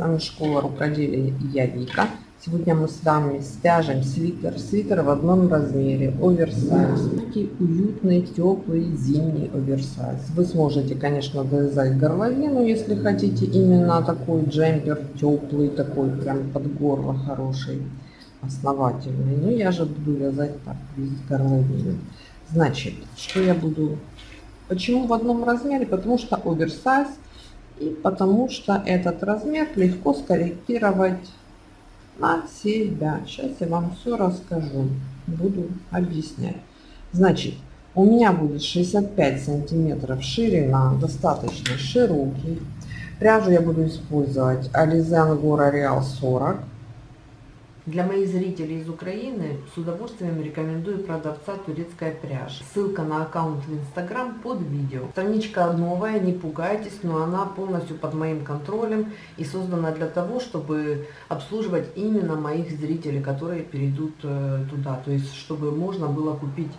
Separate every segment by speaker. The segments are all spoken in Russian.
Speaker 1: вами школа рукоделия и я Вика. Сегодня мы с вами свяжем свитер. Свитер в одном размере, оверсайз. Такие уютный, теплый, зимний оверсайз. Вы сможете, конечно, довязать горловину, если хотите именно такой джемпер, теплый, такой прям под горло хороший, основательный. Но я же буду вязать так, без горловины. Значит, что я буду... Почему в одном размере? Потому что оверсайз – и потому что этот размер легко скорректировать на себя. Сейчас я вам все расскажу, буду объяснять. Значит, у меня будет 65 сантиметров ширина, достаточно широкий. Пряжу я буду использовать Alize Angora Real 40. Для моих зрителей из Украины с удовольствием рекомендую продавца «Турецкая пряжа». Ссылка на аккаунт в Инстаграм под видео. Страничка новая, не пугайтесь, но она полностью под моим контролем и создана для того, чтобы обслуживать именно моих зрителей, которые перейдут э, туда. То есть, чтобы можно было купить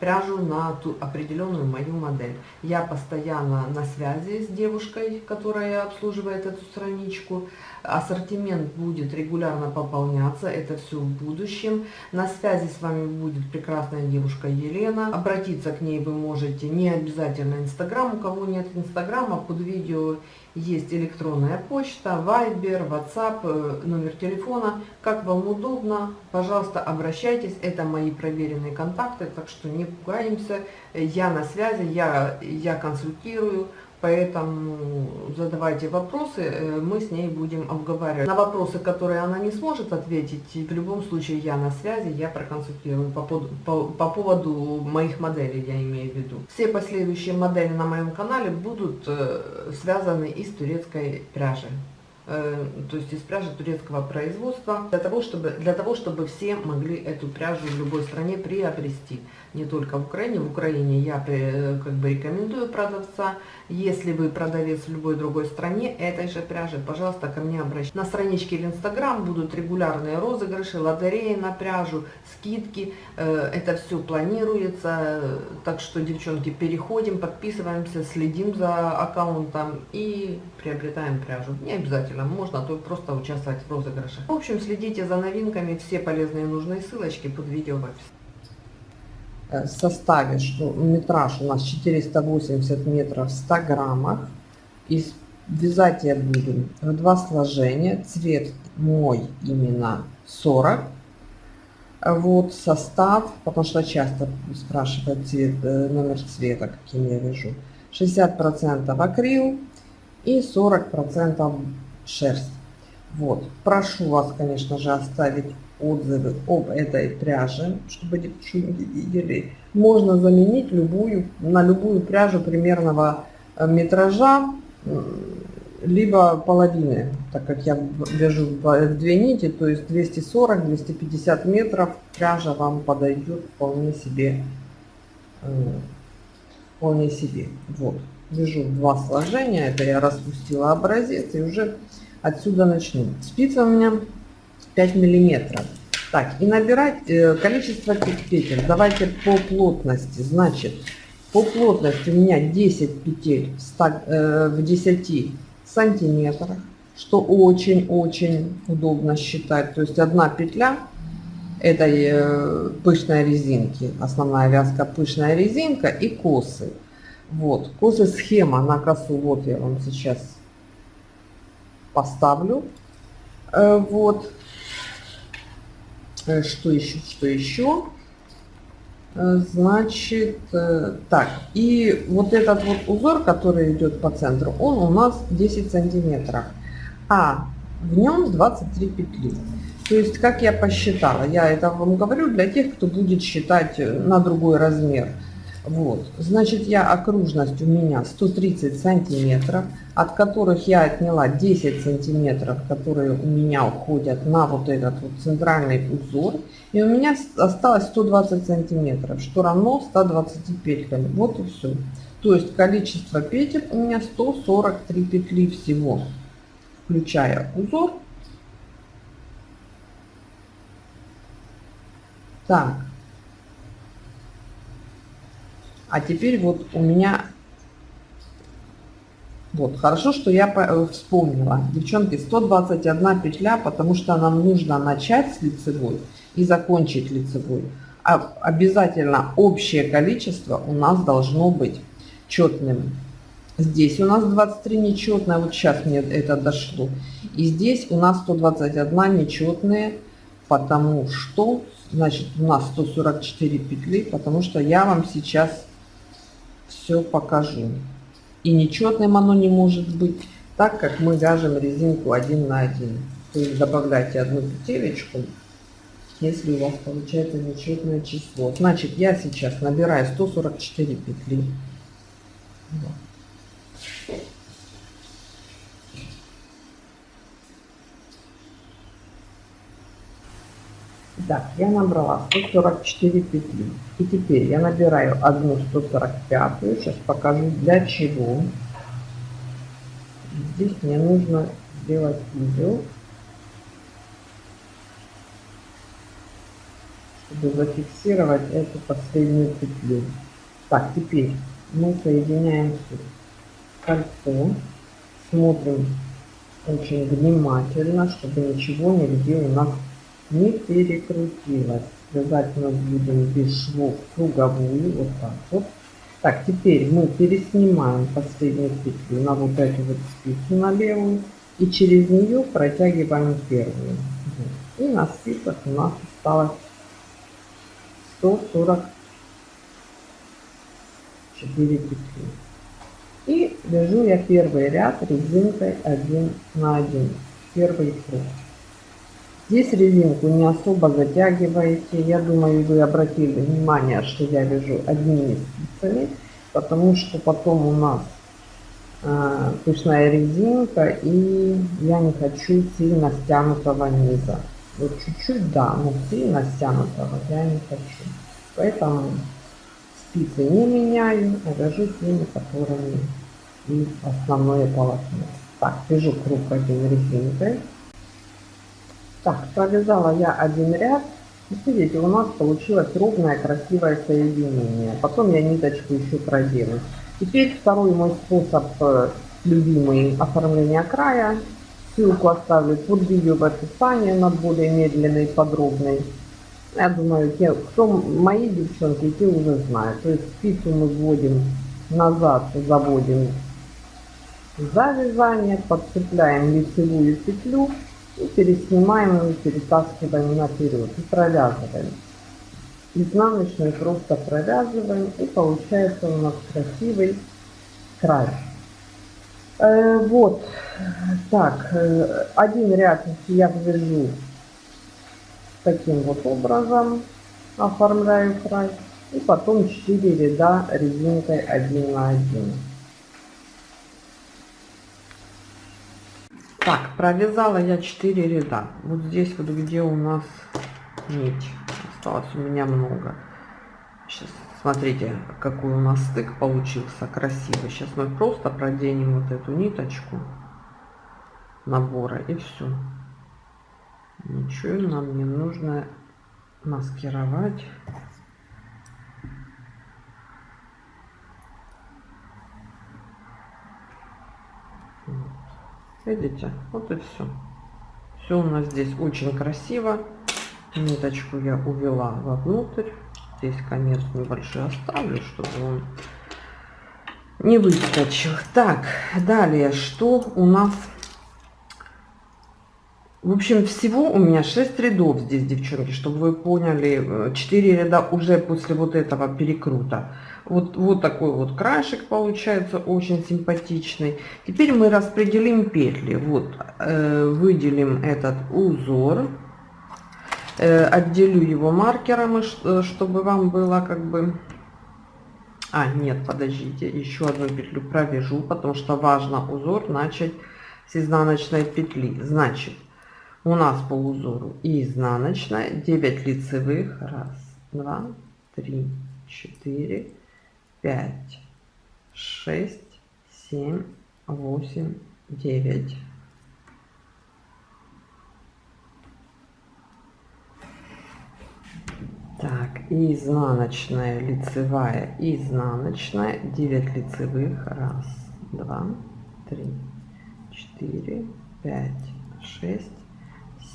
Speaker 1: пряжу на ту определенную мою модель. Я постоянно на связи с девушкой, которая обслуживает эту страничку. Ассортимент будет регулярно пополняться, это все в будущем. На связи с вами будет прекрасная девушка Елена. Обратиться к ней вы можете не обязательно Инстаграм. У кого нет Инстаграма, под видео есть электронная почта, Viber, WhatsApp, э, номер телефона. Как вам удобно, пожалуйста, обращайтесь. Это мои проверенные контакты, так что не пугаемся. Э, я на связи, я, я консультирую. Поэтому задавайте вопросы, э, мы с ней будем обговаривать. На вопросы, которые она не сможет ответить, в любом случае я на связи, я проконсультирую по, по, по поводу моих моделей, я имею в виду. Все последующие модели на моем канале будут э, связаны из турецкой пряжи э, то есть из пряжи турецкого производства, для того, чтобы, для того, чтобы все могли эту пряжу в любой стране приобрести не только в Украине. В Украине я э, как бы рекомендую продавца. Если вы продавец в любой другой стране этой же пряжи, пожалуйста, ко мне обращайтесь. На страничке в Инстаграм будут регулярные розыгрыши, лотереи на пряжу, скидки. Э, это все планируется. Так что, девчонки, переходим, подписываемся, следим за аккаунтом и приобретаем пряжу. Не обязательно, можно то просто участвовать в розыгрыше. В общем, следите за новинками. Все полезные и нужные ссылочки под видео в описании. Э, составе что ну, метраж у нас 480 метров в 100 граммах, и вязать я буду в два сложения, цвет мой именно 40, вот состав, потому что часто спрашивают цвет, э, номер цвета, каким я вяжу, 60% акрил и 40% шерсть. Вот, прошу вас, конечно же, оставить отзывы об этой пряже, чтобы девчонки видели. Можно заменить любую, на любую пряжу примерного э, метража, либо половины, так как я вяжу в две нити, то есть 240-250 метров пряжа вам подойдет вполне себе. Э, вполне себе. Вот. Вяжу два сложения, это я распустила образец и уже отсюда начну. Спицы у меня 5 миллиметров. Так, и набирать э, количество петель. Давайте по плотности. Значит, по плотности у меня 10 петель в, 100, э, в 10 сантиметрах, что очень-очень удобно считать. То есть одна петля этой э, пышной резинки, основная вязка пышная резинка и косы. Вот, косы схема на косу, вот я вам сейчас поставлю. вот, Э, что еще, что еще. Э, значит, э, так, и вот этот вот узор, который идет по центру, он у нас 10 сантиметров, а в нем 23 петли. То есть, как я посчитала, я это вам говорю для тех, кто будет считать на другой размер – вот. Значит, я окружность у меня 130 сантиметров, от которых я отняла 10 сантиметров, которые у меня уходят на вот этот вот центральный узор. И у меня осталось 120 сантиметров, что равно 120 петель. Вот и все. То есть количество петель у меня 143 петли всего, включая узор. Так, а теперь вот у меня... Вот, хорошо, что я э, вспомнила. Девчонки, 121 петля, потому что нам нужно начать с лицевой и закончить лицевой. А обязательно общее количество у нас должно быть четным. Здесь у нас 23 нечетные, вот сейчас мне это дошло. И здесь у нас 121 нечетные, потому что, значит, у нас 144 петли, потому что я вам сейчас все покажу. И нечетным оно не может быть, так как мы вяжем резинку один на один. То есть добавляйте одну петелечку, если у вас получается нечетное число. Значит, я сейчас набираю 144 петли. Так, я набрала 144 петли. И теперь я набираю одну 145. Сейчас покажу для чего. Здесь мне нужно сделать узел, чтобы зафиксировать эту последнюю петлю. Так, теперь мы соединяем кольцо. Смотрим очень внимательно, чтобы ничего нигде у нас не перекрутилась. Вязать мы будем без швов круговую, вот так вот. Так, теперь мы переснимаем последнюю петлю на вот эту вот спицу, на левую, и через нее протягиваем первую. И на спицах у нас осталось 144 петли. И вяжу я первый ряд резинкой 1 на 1, первый круг. Здесь резинку не особо затягиваете. Я думаю, вы обратили внимание, что я вяжу одними спицами, потому что потом у нас э, пышная резинка, и я не хочу сильно стянутого низа. Вот чуть-чуть, да, но сильно стянутого я не хочу. Поэтому спицы не меняю, а вяжу теми, которыми и основное полотно. Так, вяжу круг один резинкой. Так, провязала я один ряд. Смотрите, у нас получилось ровное красивое соединение. Потом я ниточку еще продену. Теперь второй мой способ э, любимый оформления края. Ссылку оставлю под видео в описании на более медленный и подробный. Я думаю, те, кто мои девчонки, те уже знают. То есть спицу мы вводим назад, заводим за вязание, подцепляем лицевую петлю и переснимаем его, перетаскиваем наперед и провязываем. Изнаночную просто провязываем и получается у нас красивый край. Э, вот, так, э, один ряд я ввяжу таким вот образом, оформляю край. И потом 4 ряда резинкой 1 на 1. Так, провязала я 4 ряда. Вот здесь вот где у нас нить. Осталось у меня много. Сейчас смотрите, какой у нас стык получился красивый. Сейчас мы просто проденем вот эту ниточку набора и все. Ничего нам не нужно маскировать. Видите? Вот и все. Все у нас здесь очень красиво. Ниточку я увела вовнутрь. Здесь конец небольшой оставлю, чтобы он не выскочил. Так, далее, что у нас в общем, всего у меня 6 рядов здесь, девчонки, чтобы вы поняли, 4 ряда уже после вот этого перекрута. Вот, вот такой вот краешек получается, очень симпатичный. Теперь мы распределим петли. Вот, э, выделим этот узор, э, отделю его маркером, э, чтобы вам было как бы... А, нет, подождите, еще одну петлю провяжу, потому что важно узор начать с изнаночной петли. Значит, у нас по узору и изнаночная 9 лицевых раз два три четыре пять шесть семь восемь девять Так, и изнаночная, лицевая, изнаночная, 9 лицевых, раз, два, три, четыре, пять, шесть.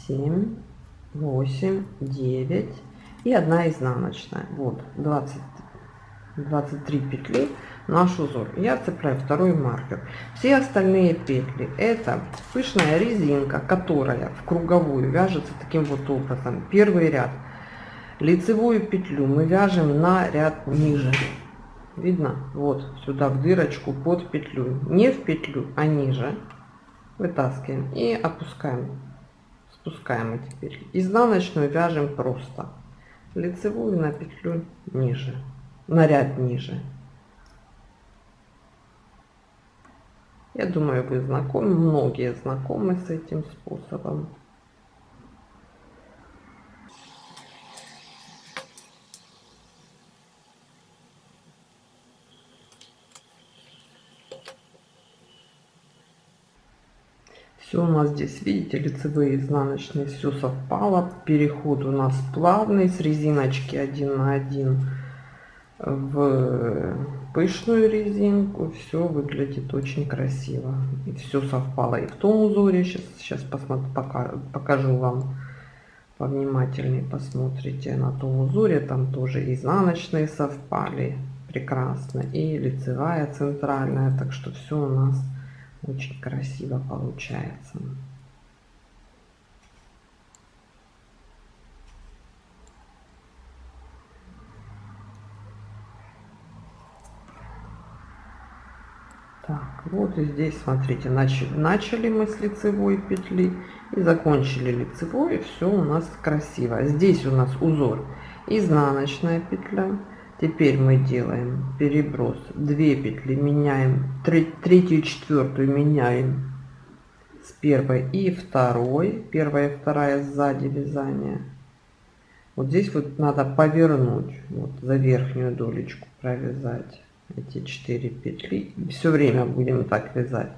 Speaker 1: 7, 8, 9 и одна изнаночная. Вот 20, 23 петли наш узор. Я цепляю второй маркер. Все остальные петли это пышная резинка, которая в круговую вяжется таким вот образом. Первый ряд. Лицевую петлю мы вяжем на ряд ниже. Видно? Вот сюда в дырочку под петлю. Не в петлю, а ниже. Вытаскиваем и опускаем спускаем мы теперь изнаночную вяжем просто лицевую на петлю ниже на ряд ниже я думаю вы знакомы многие знакомы с этим способом все у нас здесь видите лицевые изнаночные все совпало переход у нас плавный с резиночки 1 на 1 в пышную резинку все выглядит очень красиво и все совпало и в том узоре сейчас сейчас посмотр пока покажу вам повнимательнее посмотрите на том узоре там тоже изнаночные совпали прекрасно и лицевая центральная так что все у нас очень красиво получается. Так, вот и здесь, смотрите, начали, начали мы с лицевой петли и закончили лицевой, и все у нас красиво. Здесь у нас узор изнаночная петля, теперь мы делаем переброс 2 петли меняем 3 третью четвертую меняем с первой и второй первая и вторая сзади вязания вот здесь вот надо повернуть вот за верхнюю долечку провязать эти 4 петли все время будем так вязать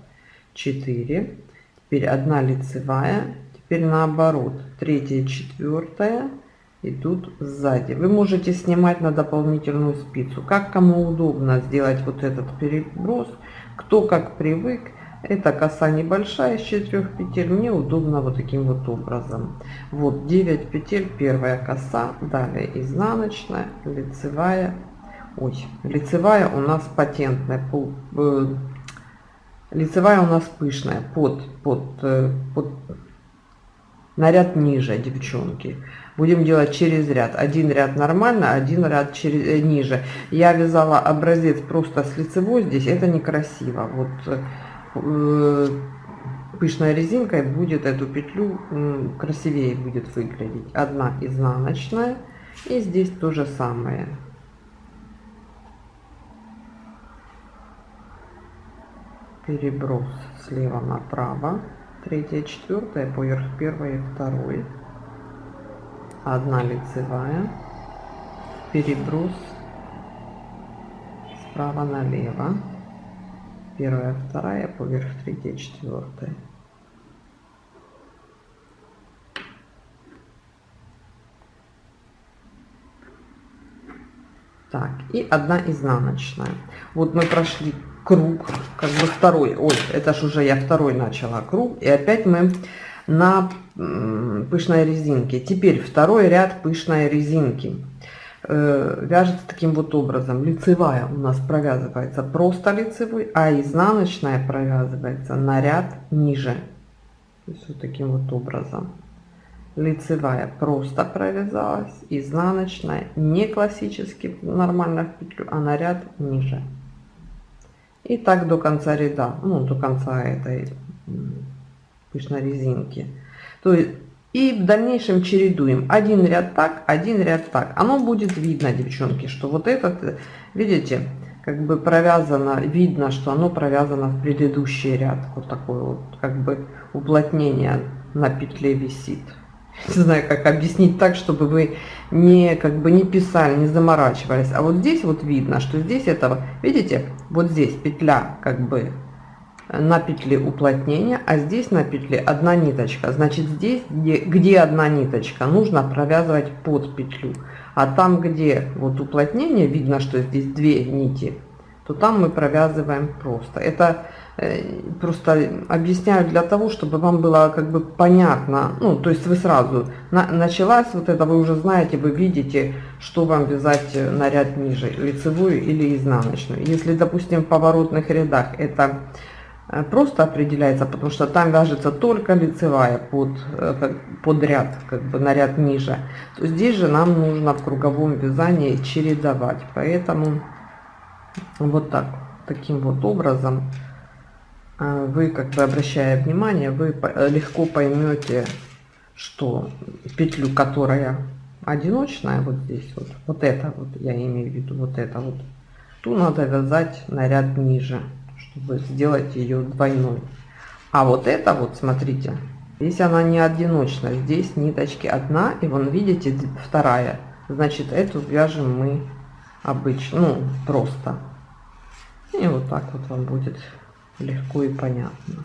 Speaker 1: 4 теперь 1 лицевая теперь наоборот 3 четвертая идут сзади. Вы можете снимать на дополнительную спицу, как кому удобно сделать вот этот переброс, кто как привык. Эта коса небольшая, из 4 петель, мне удобно вот таким вот образом. Вот 9 петель, первая коса, далее изнаночная, лицевая, ой, лицевая у нас патентная, э, лицевая у нас пышная, под, под, э, под наряд ниже, девчонки будем делать через ряд. Один ряд нормально, один ряд через, э, ниже. Я вязала образец просто с лицевой здесь, это некрасиво. Вот э, пышной резинкой будет эту петлю э, красивее будет выглядеть. Одна изнаночная и здесь то же самое. Переброс слева направо, третья, четвертая, поверх первой и второй одна лицевая переброс справа налево первая вторая поверх третья четвертая так и одна изнаночная вот мы прошли круг как бы второй ой это ж уже я второй начала круг и опять мы на пышной резинке. Теперь второй ряд пышной резинки э, вяжется таким вот образом. Лицевая у нас провязывается просто лицевой, а изнаночная провязывается на ряд ниже. есть вот таким вот образом. Лицевая просто провязалась, изнаночная не классически нормально в петлю, а на ряд ниже. И так до конца ряда, ну до конца этой лишь на резинке. То есть, и в дальнейшем чередуем. Один ряд так, один ряд так. Оно будет видно, девчонки, что вот этот, видите, как бы провязано, видно, что оно провязано в предыдущий ряд. Вот такое вот, как бы уплотнение на петле висит. Не знаю, как объяснить так, чтобы вы не, как бы не писали, не заморачивались. А вот здесь вот видно, что здесь этого, видите, вот здесь петля как бы на петли уплотнения, а здесь на петли одна ниточка. Значит, здесь, где, где одна ниточка, нужно провязывать под петлю. А там, где вот уплотнение, видно, что здесь две нити, то там мы провязываем просто. Это э, просто объясняю для того, чтобы вам было как бы понятно. Ну, то есть вы сразу на, началась вот это, вы уже знаете, вы видите, что вам вязать э, наряд ниже, лицевую или изнаночную. Если, допустим, в поворотных рядах это Э, просто определяется, потому что там вяжется только лицевая под, э, под ряд, как бы на ряд ниже, то здесь же нам нужно в круговом вязании чередовать. Поэтому вот так, таким вот образом э, вы, как бы обращая внимание, вы легко поймете, что петлю, которая одиночная, вот здесь вот, вот это вот, я имею в виду, вот это вот, ту надо вязать на ряд ниже чтобы сделать ее двойной. А вот это вот, смотрите, здесь она не одиночна, здесь ниточки одна, и вон, видите, вторая. Значит, эту вяжем мы обычно, ну, просто. И вот так вот вам будет легко и понятно.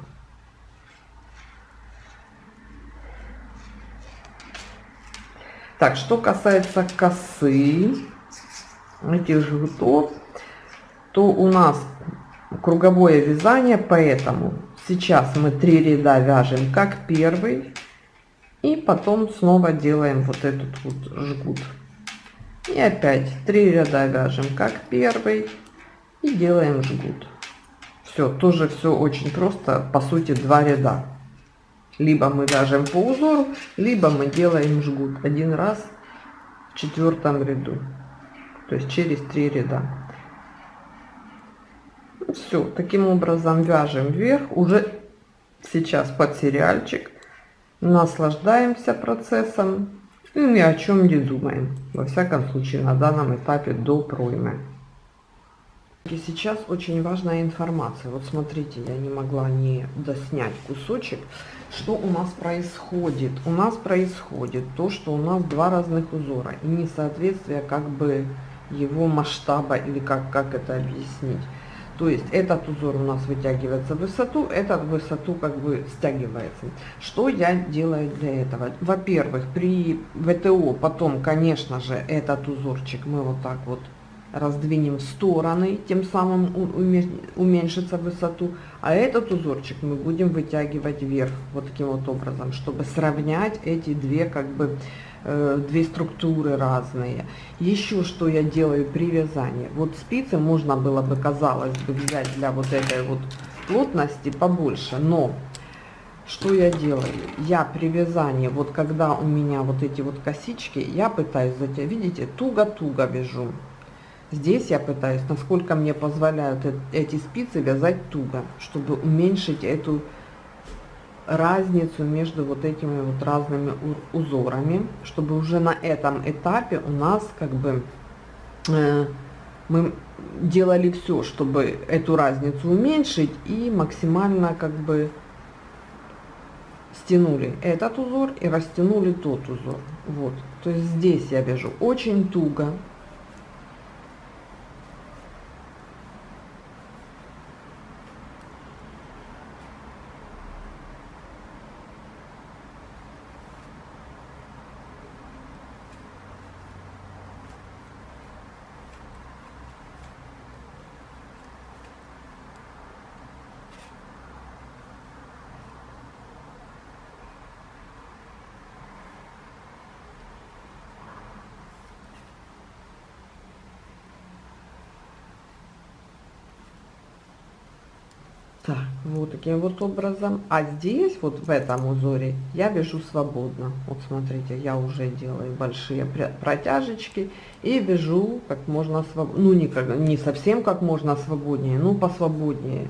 Speaker 1: Так, что касается косы этих жгутов, то у нас круговое вязание, поэтому сейчас мы три ряда вяжем как первый и потом снова делаем вот этот вот жгут. И опять три ряда вяжем как первый и делаем жгут. Все, тоже все очень просто, по сути два ряда. Либо мы вяжем по узору, либо мы делаем жгут один раз в четвертом ряду, то есть через три ряда все таким образом вяжем вверх уже сейчас под сериальчик наслаждаемся процессом и ну, ни о чем не думаем во всяком случае на данном этапе до проймы и сейчас очень важная информация вот смотрите я не могла не доснять кусочек что у нас происходит у нас происходит то что у нас два разных узора и несоответствие как бы его масштаба или как как это объяснить то есть этот узор у нас вытягивается в высоту, этот в высоту как бы стягивается. Что я делаю для этого? Во-первых, при ВТО потом, конечно же, этот узорчик мы вот так вот раздвинем в стороны, тем самым уменьшится высоту, а этот узорчик мы будем вытягивать вверх вот таким вот образом, чтобы сравнять эти две как бы Э, две структуры разные. Еще что я делаю при вязании. Вот спицы можно было бы, казалось бы, взять для вот этой вот плотности побольше, но что я делаю? Я при вязании, вот когда у меня вот эти вот косички, я пытаюсь затянуть, видите, туго-туго вяжу. Здесь я пытаюсь, насколько мне позволяют эти спицы, вязать туго, чтобы уменьшить эту разницу между вот этими вот разными узорами, чтобы уже на этом этапе у нас как бы э, мы делали все, чтобы эту разницу уменьшить и максимально как бы стянули этот узор и растянули тот узор. Вот, то есть здесь я вяжу очень туго, Так, вот таким вот образом. А здесь, вот в этом узоре, я вяжу свободно. Вот смотрите, я уже делаю большие протяжечки и вяжу как можно свободно, Ну, не, как, не совсем как можно а свободнее, но ну, посвободнее.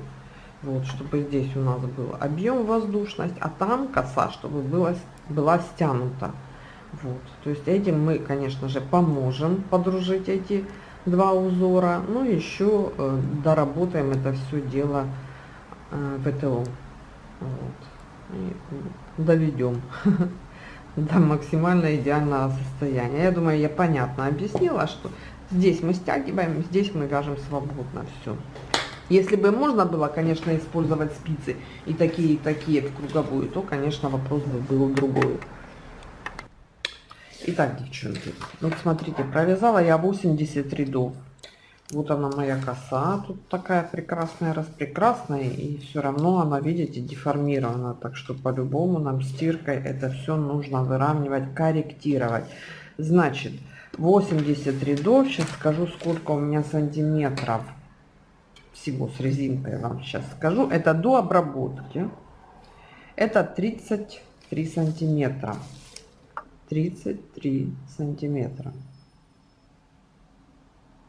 Speaker 1: Вот, чтобы здесь у нас был объем, воздушность, а там коса, чтобы была, была стянута. Вот, то есть этим мы, конечно же, поможем подружить эти два узора. Ну, еще э, доработаем это все дело а, ВТО. Вот. И доведем до максимально идеального состояния. Я думаю, я понятно объяснила, что здесь мы стягиваем, здесь мы вяжем свободно все. Если бы можно было, конечно, использовать спицы и такие, и такие в круговую, то, конечно, вопрос бы был другой. Итак, девчонки, вот смотрите, провязала я 83 до вот она моя коса, тут такая прекрасная, раз прекрасная, и все равно она, видите, деформирована, так что по-любому нам стиркой это все нужно выравнивать, корректировать. Значит, 80 рядов, сейчас скажу, сколько у меня сантиметров всего с резинкой, вам сейчас скажу, это до обработки, это 33 сантиметра, 33 сантиметра.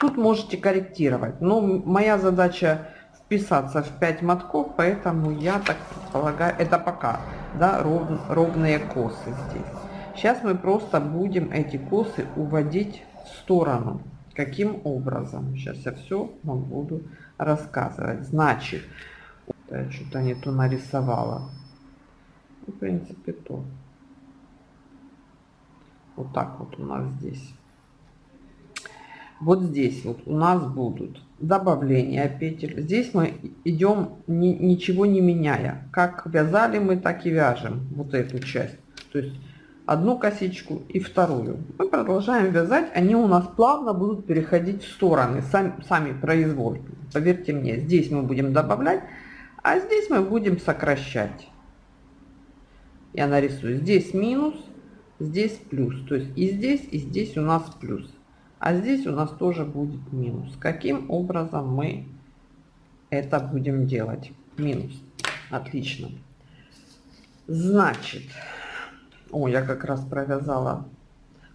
Speaker 1: Тут можете корректировать. Но моя задача вписаться в 5 мотков, поэтому я так полагаю. это пока, да, ров, ровные косы здесь. Сейчас мы просто будем эти косы уводить в сторону. Каким образом? Сейчас я все вам буду рассказывать. Значит, э, что-то не то нарисовала. В принципе, то. Вот так вот у нас здесь вот здесь вот у нас будут добавления петель. Здесь мы идем ни, ничего не меняя. Как вязали мы, так и вяжем вот эту часть. То есть одну косичку и вторую. Мы продолжаем вязать, они у нас плавно будут переходить в стороны, сами, сами произвол. Поверьте мне, здесь мы будем добавлять, а здесь мы будем сокращать. Я нарисую здесь минус, здесь плюс. То есть и здесь, и здесь у нас плюс. А здесь у нас тоже будет минус. Каким образом мы это будем делать? Минус. Отлично. Значит, о, я как раз провязала.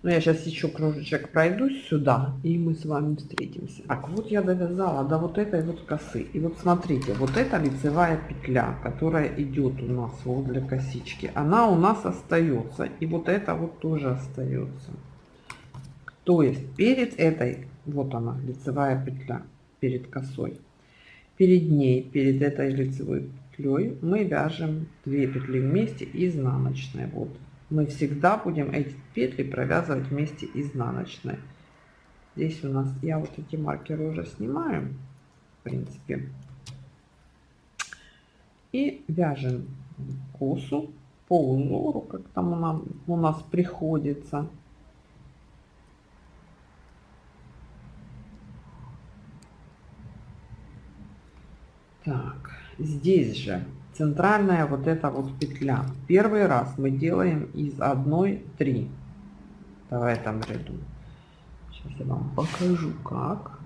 Speaker 1: Ну, я сейчас еще кружечек пройдусь сюда, и мы с вами встретимся. Так, вот я довязала до вот этой вот косы. И вот смотрите, вот эта лицевая петля, которая идет у нас вот для косички, она у нас остается. И вот это вот тоже остается. То есть перед этой, вот она, лицевая петля, перед косой. Перед ней, перед этой лицевой петлей мы вяжем две петли вместе изнаночной. Вот мы всегда будем эти петли провязывать вместе изнаночной. Здесь у нас, я вот эти маркеры уже снимаем в принципе. И вяжем косу по узору, как там у нас, у нас приходится. Так, здесь же центральная вот эта вот петля. Первый раз мы делаем из одной 3 в этом ряду. Сейчас я вам покажу как.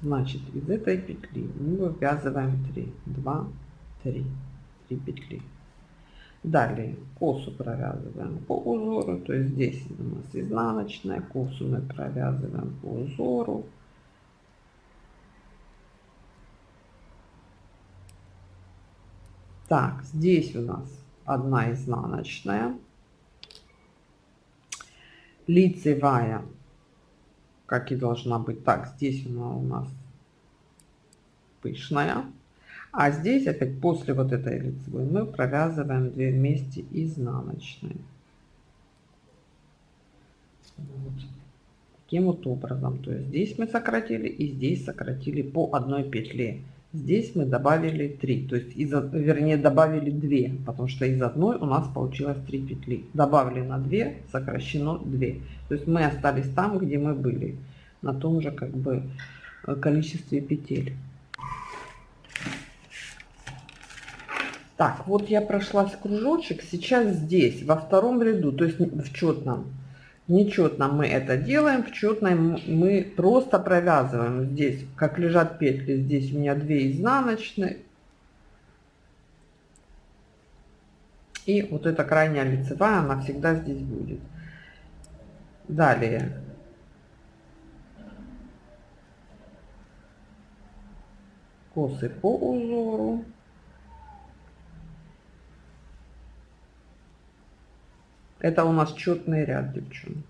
Speaker 1: Значит, из этой петли мы вывязываем 3, 2, 3, 3 петли. Далее косу провязываем по узору, то есть здесь у нас изнаночная, косу мы провязываем по узору, Так, здесь у нас одна изнаночная. Лицевая, как и должна быть. Так, здесь она у нас пышная. А здесь опять после вот этой лицевой мы провязываем 2 вместе изнаночные. Вот. Таким вот образом. То есть здесь мы сократили и здесь сократили по одной петле. Здесь мы добавили 3, то есть из, вернее добавили 2, потому что из одной у нас получилось 3 петли. Добавлено 2, сокращено 2. То есть мы остались там, где мы были, на том же как бы э, количестве петель. Так, вот я прошлась кружочек, сейчас здесь, во втором ряду, то есть в четном, нечетно мы это делаем, в четной мы просто провязываем. Здесь, как лежат петли, здесь у меня 2 изнаночные. И вот эта крайняя лицевая, она всегда здесь будет. Далее. Косы по узору. Это у нас четный ряд, девчонки.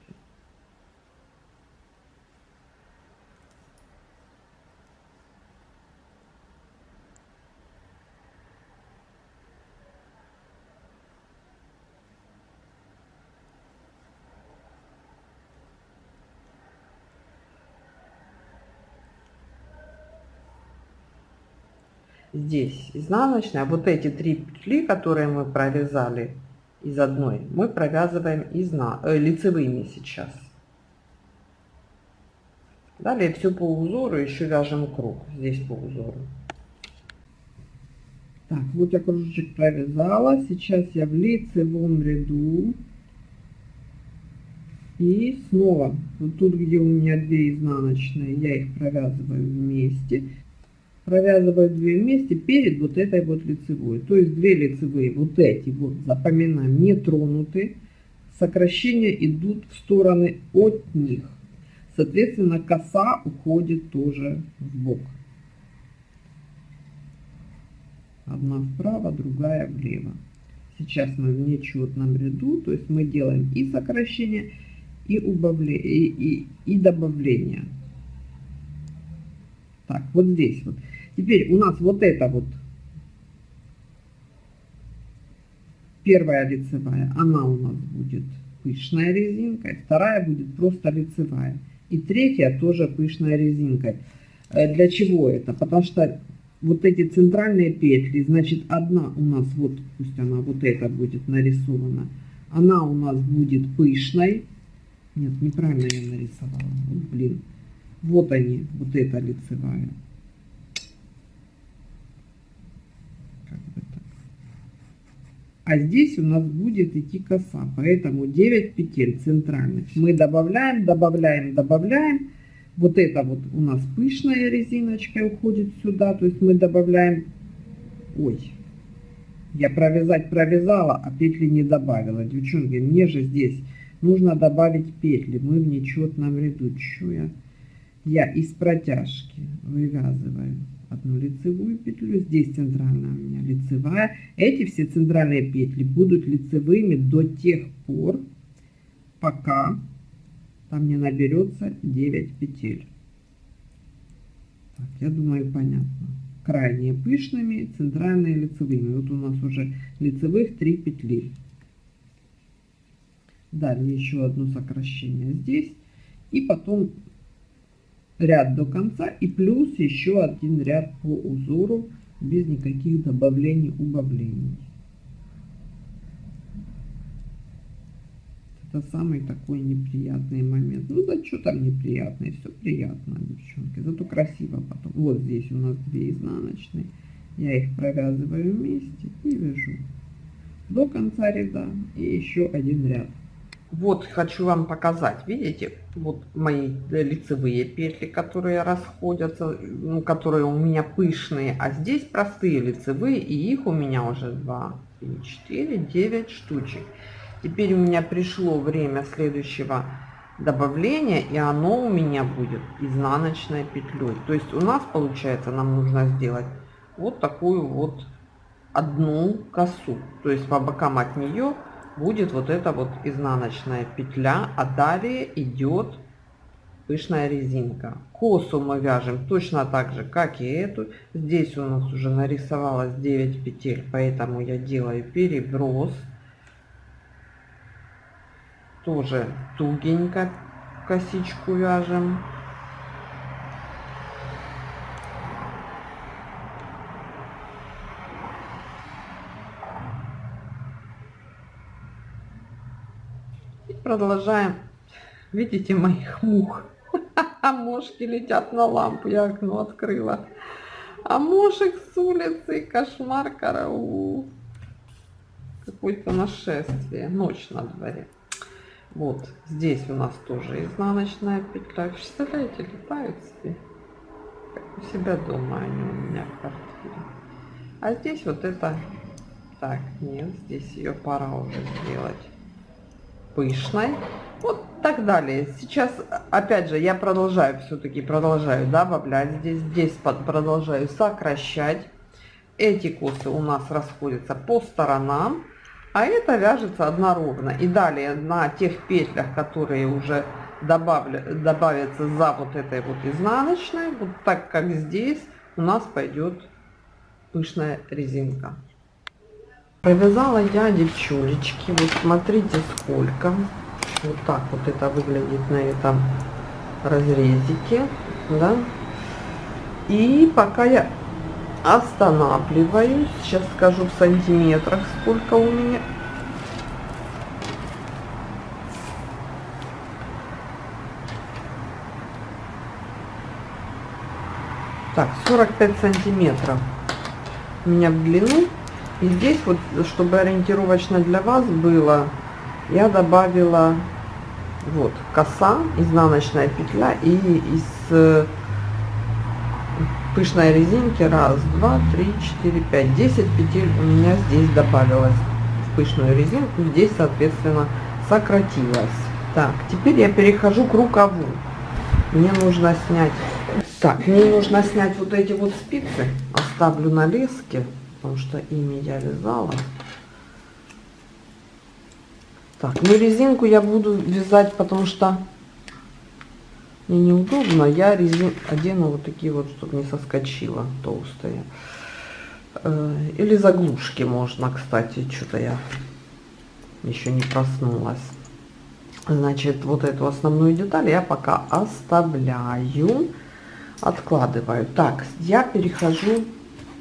Speaker 1: здесь изнаночная вот эти три петли которые мы провязали из одной мы провязываем изна, э, лицевыми сейчас. Далее все по узору еще вяжем круг здесь по узору. Так, вот я кружочек провязала. Сейчас я в лицевом ряду. И снова, вот тут, где у меня две изнаночные, я их провязываю вместе провязываю две вместе перед вот этой вот лицевой. То есть две лицевые вот эти вот, запоминаем, не тронуты. Сокращения идут в стороны от них. Соответственно, коса уходит тоже в бок. Одна вправо, другая влево. Сейчас мы в нечетном ряду, то есть мы делаем и сокращение, и, убавление, и, и, и добавление. Так, вот здесь вот. Теперь у нас вот это вот первая лицевая, она у нас будет пышная резинкой, вторая будет просто лицевая. И третья тоже пышная резинкой. Э, для чего это? Потому что вот эти центральные петли, значит одна у нас, вот пусть она вот эта будет нарисована, она у нас будет пышной. Нет, неправильно я нарисовала. Вот, блин. Вот они, вот эта лицевая. а здесь у нас будет идти коса, поэтому 9 петель центральных. Мы добавляем, добавляем, добавляем. Вот это вот у нас пышная резиночка уходит сюда, то есть мы добавляем... Ой, я провязать провязала, а петли не добавила. Девчонки, мне же здесь нужно добавить петли, мы в нечетном ряду. Чё я? Я из протяжки вывязываю одну лицевую петлю, здесь центральная у меня лицевая. Эти все центральные петли будут лицевыми до тех пор, пока там не наберется 9 петель. Так, я думаю, понятно. Крайние пышными, центральные лицевыми. Вот у нас уже лицевых 3 петли. Далее еще одно сокращение здесь. И потом ряд до конца и плюс еще один ряд по узору без никаких добавлений, убавлений. Это самый такой неприятный момент. Ну да что там неприятный, все приятно, девчонки. Зато красиво потом. Вот здесь у нас две изнаночные. Я их провязываю вместе и вяжу до конца ряда и еще один ряд. Вот хочу вам показать, видите, вот мои э, лицевые петли, которые расходятся, ну, которые у меня пышные, а здесь простые лицевые, и их у меня уже 2, 3, 4, 9 штучек. Теперь у меня пришло время следующего добавления, и оно у меня будет изнаночной петлей. То есть у нас получается, нам нужно сделать вот такую вот одну косу, то есть по бокам от нее будет вот эта вот изнаночная петля, а далее идет пышная резинка. Косу мы вяжем точно так же, как и эту. Здесь у нас уже нарисовалось 9 петель, поэтому я делаю переброс. Тоже тугенько косичку вяжем. продолжаем. Видите моих мух? А мошки летят на лампу, я окно открыла. А мошек с улицы, кошмар, караул. Какое-то нашествие, ночь на дворе. Вот, здесь у нас тоже изнаночная петля. Представляете, летают себе. Как у себя дома, они у меня в квартире. А здесь вот это... Так, нет, здесь ее пора уже сделать пышной. Вот так далее. Сейчас, опять же, я продолжаю все-таки, продолжаю добавлять здесь, здесь под, продолжаю сокращать. Эти косы у нас расходятся по сторонам, а это вяжется одноровно. И далее на тех петлях, которые уже добавля, добавятся за вот этой вот изнаночной, вот так как здесь у нас пойдет пышная резинка. Провязала я девчулечки. Вот смотрите сколько. Вот так вот это выглядит на этом разрезике. Да? И пока я останавливаюсь, сейчас скажу в сантиметрах, сколько у меня. Так, 45 сантиметров у меня в длину и здесь вот, чтобы ориентировочно для вас было, я добавила вот коса, изнаночная петля и из э, пышной резинки раз, два, три, четыре, пять, десять петель у меня здесь добавилось в пышную резинку, здесь соответственно сократилось. Так, теперь я перехожу к рукаву. Мне нужно снять, так, мне нужно снять вот эти вот спицы, оставлю на леске потому что ими я вязала. Так, ну резинку я буду вязать, потому что мне неудобно. Я резин... одену вот такие вот, чтобы не соскочила толстые. Э, или заглушки можно, кстати, что-то я еще не проснулась. Значит, вот эту основную деталь я пока оставляю, откладываю. Так, я перехожу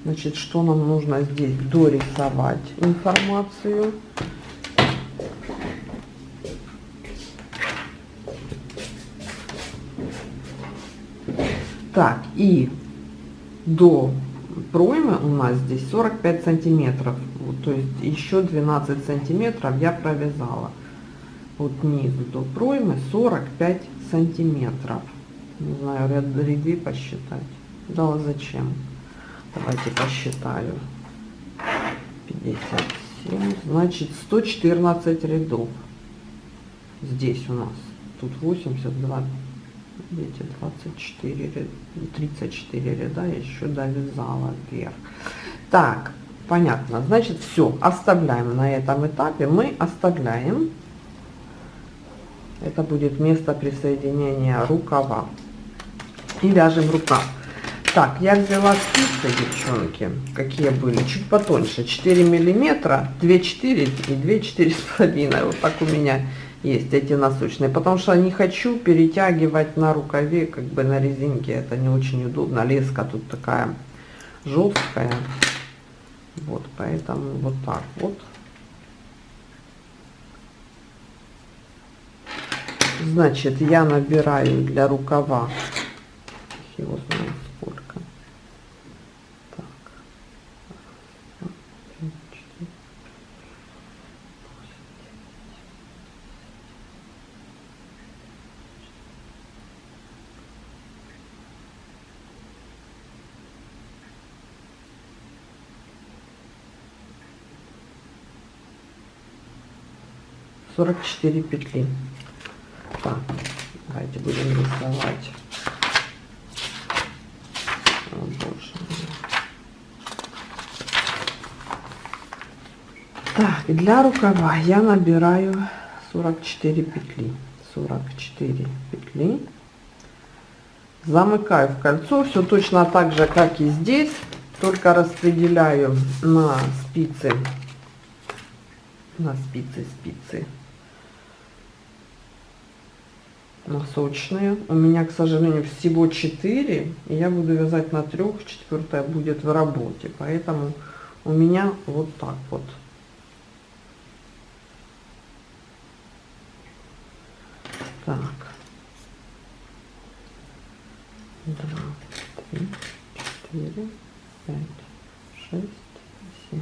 Speaker 1: Значит, что нам нужно здесь дорисовать информацию. Так, и до проймы у нас здесь 45 сантиметров. Вот, то есть еще 12 сантиметров я провязала. Вот низу до проймы 45 сантиметров. Не знаю, ряд ряды посчитать. Дала зачем? Давайте посчитаю. 57, значит 114 рядов. Здесь у нас. Тут 82, видите, 24, 34 ряда я еще довязала вверх. Так, понятно. Значит, все, оставляем на этом этапе. Мы оставляем. Это будет место присоединения рукава. И вяжем рукав. Так, я взяла спицы, девчонки, какие были, чуть потоньше, 4 миллиметра, 2,4 и 2,4,5, вот так у меня есть эти насущные, потому что не хочу перетягивать на рукаве, как бы на резинке, это не очень удобно, леска тут такая жесткая, вот, поэтому вот так вот. Значит, я набираю для рукава, его знаю, 44 петли. Так, давайте будем рисовать. Так, для рукава я набираю 44 петли. 44 петли. Замыкаю в кольцо, все точно так же, как и здесь, только распределяю на спицы, на спицы, спицы на У меня, к сожалению, всего 4. И я буду вязать на трех, четвертая будет в работе. Поэтому у меня вот так вот. Так. Два, три, четыре, пять, шесть, семь.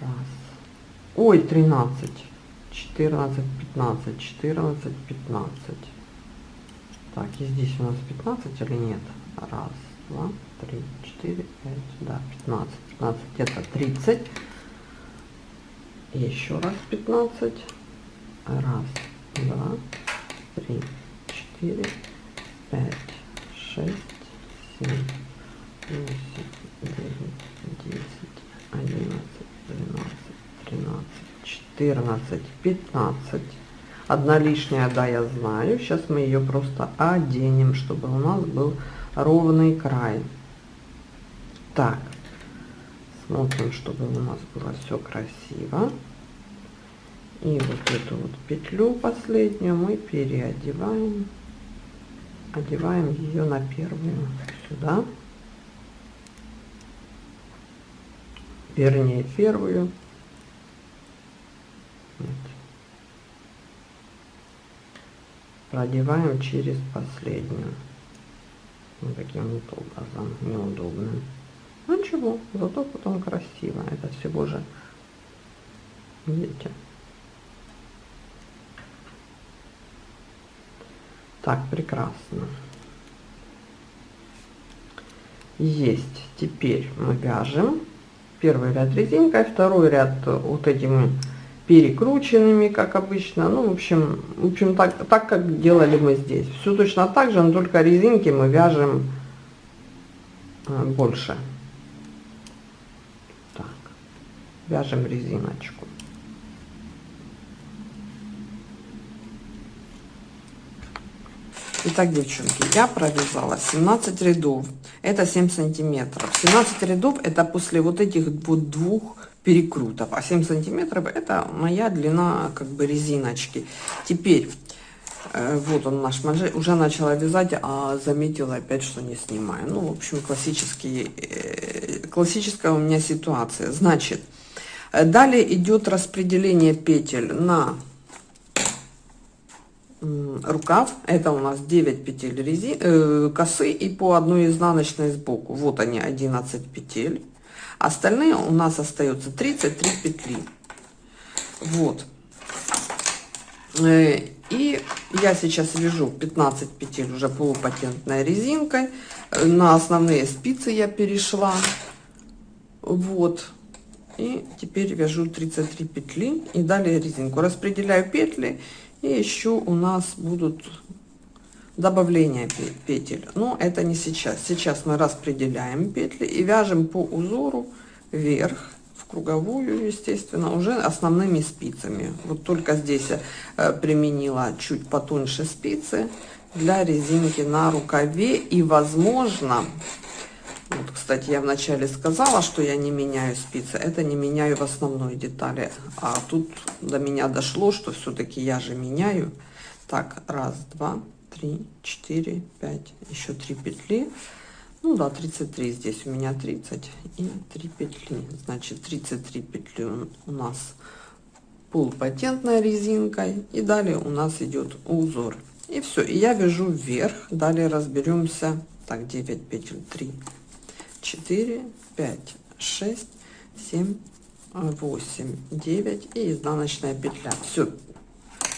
Speaker 1: раз. Ой, 13, 14, 15, 14, 15. Так, и здесь у нас 15 или нет? Раз, два, три, четыре, пять, да, 15. 15 это 30. Еще раз 15. Раз, два, три, четыре, пять, шесть, семь, восемь, девять, десять, одиннадцать. 12, 13, 14, 15. Одна лишняя, да, я знаю. Сейчас мы ее просто оденем, чтобы у нас был ровный край. Так, смотрим, чтобы у нас было все красиво. И вот эту вот петлю последнюю мы переодеваем. Одеваем ее на первую сюда. вернее первую. Продеваем через последнюю. Вот таким вот образом, неудобным. Ну чего, зато потом красиво. Это всего же, видите. Так, прекрасно. Есть. Теперь мы вяжем первый ряд резинкой, второй ряд вот этими перекрученными, как обычно. Ну, в общем, в общем так, так как делали мы здесь. Все точно так же, но только резинки мы вяжем э, больше. Так, вяжем резиночку. Итак, девчонки, я провязала 17 рядов. Это 7 сантиметров. 17 рядов это после вот этих вот двух перекрутов. А 7 сантиметров это моя длина как бы резиночки. Теперь э, вот он наш манжет. Уже начала вязать, а заметила опять, что не снимаю. Ну, в общем, классический э, классическая у меня ситуация. Значит, э, далее идет распределение петель на рукав это у нас 9 петель резин э, косы и по одной изнаночной сбоку вот они 11 петель остальные у нас остается 33 петли вот э, и я сейчас вяжу 15 петель уже полупатентной резинкой э, на основные спицы я перешла вот и теперь вяжу 33 петли и далее резинку распределяю петли и еще у нас будут добавления петель. Но это не сейчас. Сейчас мы распределяем петли и вяжем по узору вверх в круговую, естественно, уже основными спицами. Вот только здесь я э, применила чуть потоньше спицы для резинки на рукаве и, возможно, вот, кстати, я вначале сказала, что я не меняю спицы. Это не меняю в основной детали. А тут до меня дошло, что все-таки я же меняю. Так, раз, два, три, четыре, пять. Еще три петли. Ну да, 33 здесь у меня 30 и 3 петли. Значит, 33 петли у нас полупатентной резинкой. И далее у нас идет узор. И все, и я вяжу вверх. Далее разберемся. Так, 9 петель, 3, 4, 5, 6, 7, 8, 9 и изнаночная петля. Все,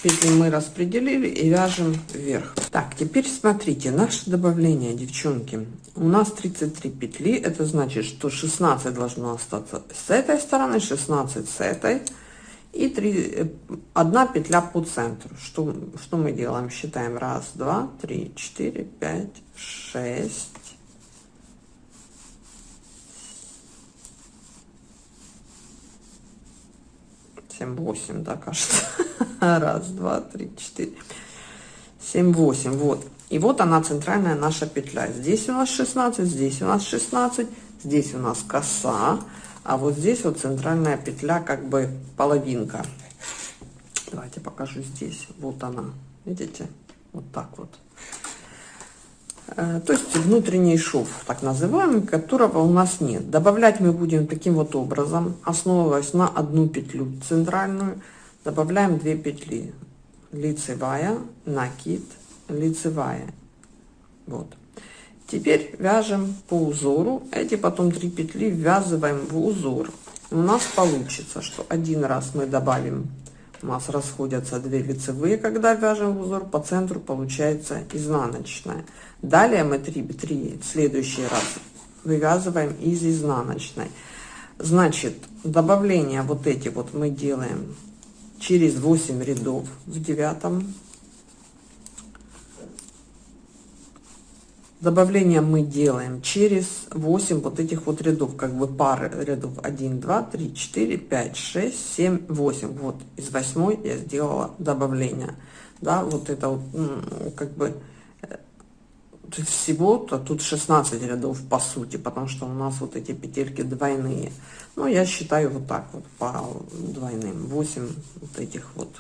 Speaker 1: петли мы распределили и вяжем вверх. Так, теперь смотрите, наше добавление, девчонки. У нас 33 петли, это значит, что 16 должно остаться с этой стороны, 16 с этой и 3, 1 петля по центру. Что, что мы делаем? Считаем 1, 2, 3, 4, 5, 6, 7, 8, да, кажется. Раз, два, три, четыре. 7, 8, вот. И вот она центральная наша петля. Здесь у нас 16, здесь у нас 16, здесь у нас коса, а вот здесь вот центральная петля, как бы половинка. Давайте покажу здесь. Вот она, видите? Вот так вот. Э, то есть внутренний шов, так называемый, которого у нас нет. Добавлять мы будем таким вот образом, основываясь на одну петлю центральную, добавляем две петли, лицевая, накид, лицевая. Вот. Теперь вяжем по узору, эти потом три петли ввязываем в узор. У нас получится, что один раз мы добавим у нас расходятся две лицевые, когда вяжем в узор, по центру получается изнаночная. Далее мы 3, 3 в следующий раз вывязываем из изнаночной. Значит, добавление вот эти вот мы делаем через 8 рядов в девятом. Добавление мы делаем через 8 вот этих вот рядов, как бы пары рядов. 1, 2, 3, 4, 5, 6, 7, 8. Вот из 8 я сделала добавление. Да, вот это вот как бы всего-то тут 16 рядов по сути, потому что у нас вот эти петельки двойные. Но ну, я считаю вот так вот по двойным. 8 вот этих вот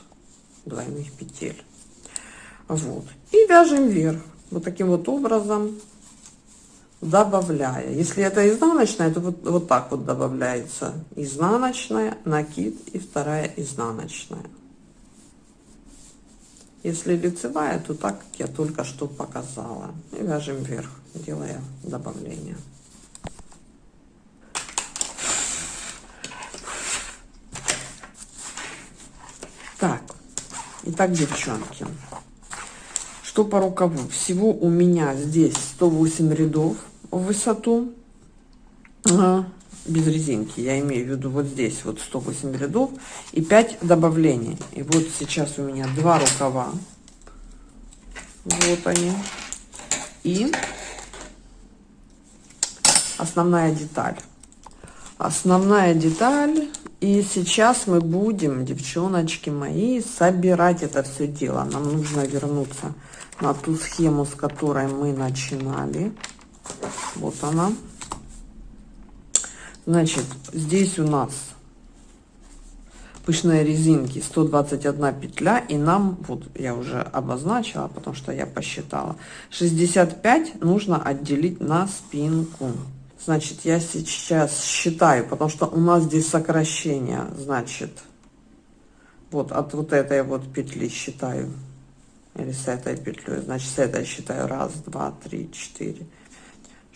Speaker 1: двойных петель. Вот. И вяжем вверх. Вот таким вот образом добавляя. Если это изнаночная, то вот, вот так вот добавляется. Изнаночная, накид и вторая изнаночная. Если лицевая, то так, как я только что показала. И вяжем вверх, делая добавление. Так, итак, девчонки, что по рукаву? Всего у меня здесь 108 рядов в высоту без резинки. Я имею в виду вот здесь вот 108 рядов и 5 добавлений. И вот сейчас у меня два рукава. Вот они. И основная деталь. Основная деталь. И сейчас мы будем, девчоночки мои, собирать это все дело. Нам нужно вернуться на ту схему, с которой мы начинали. Вот она. Значит, здесь у нас пышные резинки 121 петля и нам вот я уже обозначила потому что я посчитала 65 нужно отделить на спинку значит я сейчас считаю потому что у нас здесь сокращение значит вот от вот этой вот петли считаю или с этой петлей значит с этой считаю раз два три четыре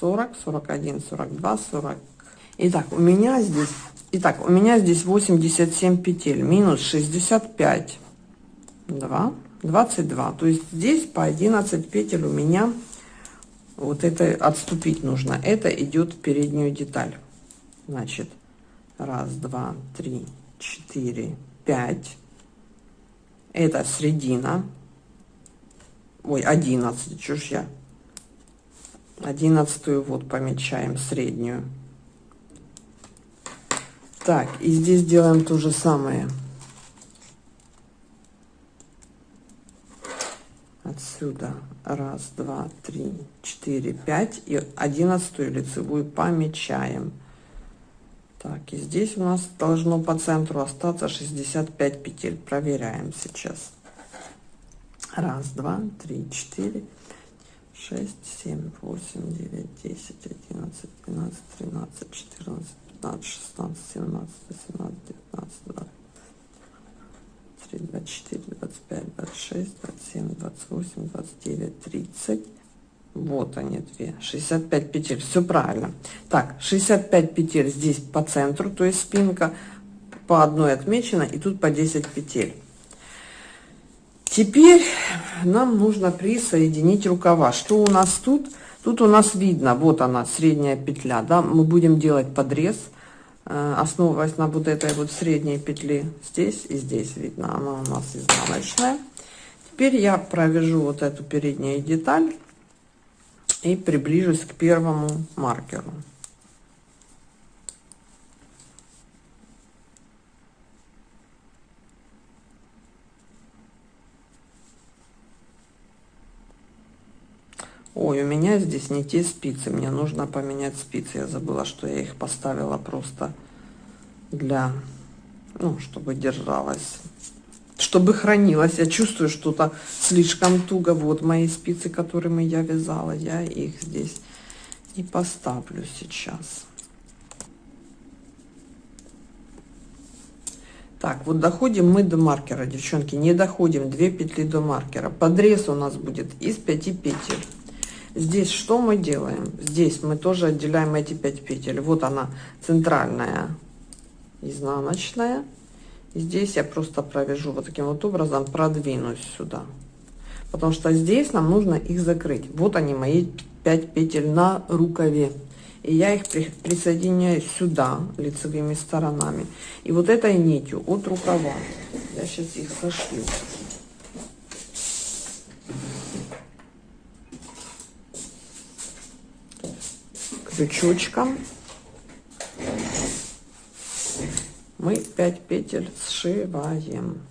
Speaker 1: 40, 41, 42, 40. Итак, у меня здесь, итак, у меня здесь 87 петель, минус 65, 2, 22. То есть здесь по 11 петель у меня вот это отступить нужно. Это идет в переднюю деталь. Значит, раз, два, три, четыре, пять. Это середина. Ой, одиннадцать, чушь я одиннадцатую вот помечаем среднюю так и здесь делаем то же самое отсюда раз два три четыре пять и одиннадцатую лицевую помечаем так и здесь у нас должно по центру остаться 65 петель проверяем сейчас раз два три четыре шесть, семь, восемь, девять, десять, одиннадцать, двенадцать, тринадцать, четырнадцать, пятнадцать, шестнадцать, семнадцать, восемнадцать, девятнадцать, двадцать. 23, 24, 25, 26, 27, 28, 29, 30. Вот они две. 65 петель. Все правильно. Так, 65 петель здесь по центру, то есть спинка по одной отмечена, и тут по 10 петель. Теперь нам нужно присоединить рукава. Что у нас тут? Тут у нас видно, вот она, средняя петля, да, мы будем делать подрез, э, основываясь на вот этой вот средней петли, здесь и здесь видно, она у нас изнаночная. Теперь я провяжу вот эту переднюю деталь и приближусь к первому маркеру. Ой, у меня здесь не те спицы, мне нужно поменять спицы. Я забыла, что я их поставила просто для, ну, чтобы держалась, чтобы хранилась. Я чувствую, что-то слишком туго. Вот мои спицы, которыми я вязала, я их здесь и поставлю сейчас. Так, вот доходим мы до маркера, девчонки, не доходим, 2 петли до маркера. Подрез у нас будет из 5 петель. Здесь что мы делаем? Здесь мы тоже отделяем эти 5 петель. Вот она, центральная, изнаночная. Здесь я просто провяжу вот таким вот образом, продвинусь сюда. Потому что здесь нам нужно их закрыть. Вот они, мои 5 петель на рукаве. И я их при, присоединяю сюда, лицевыми сторонами. И вот этой нитью от рукава. Я сейчас их сошлю. крючочком мы 5 петель сшиваем.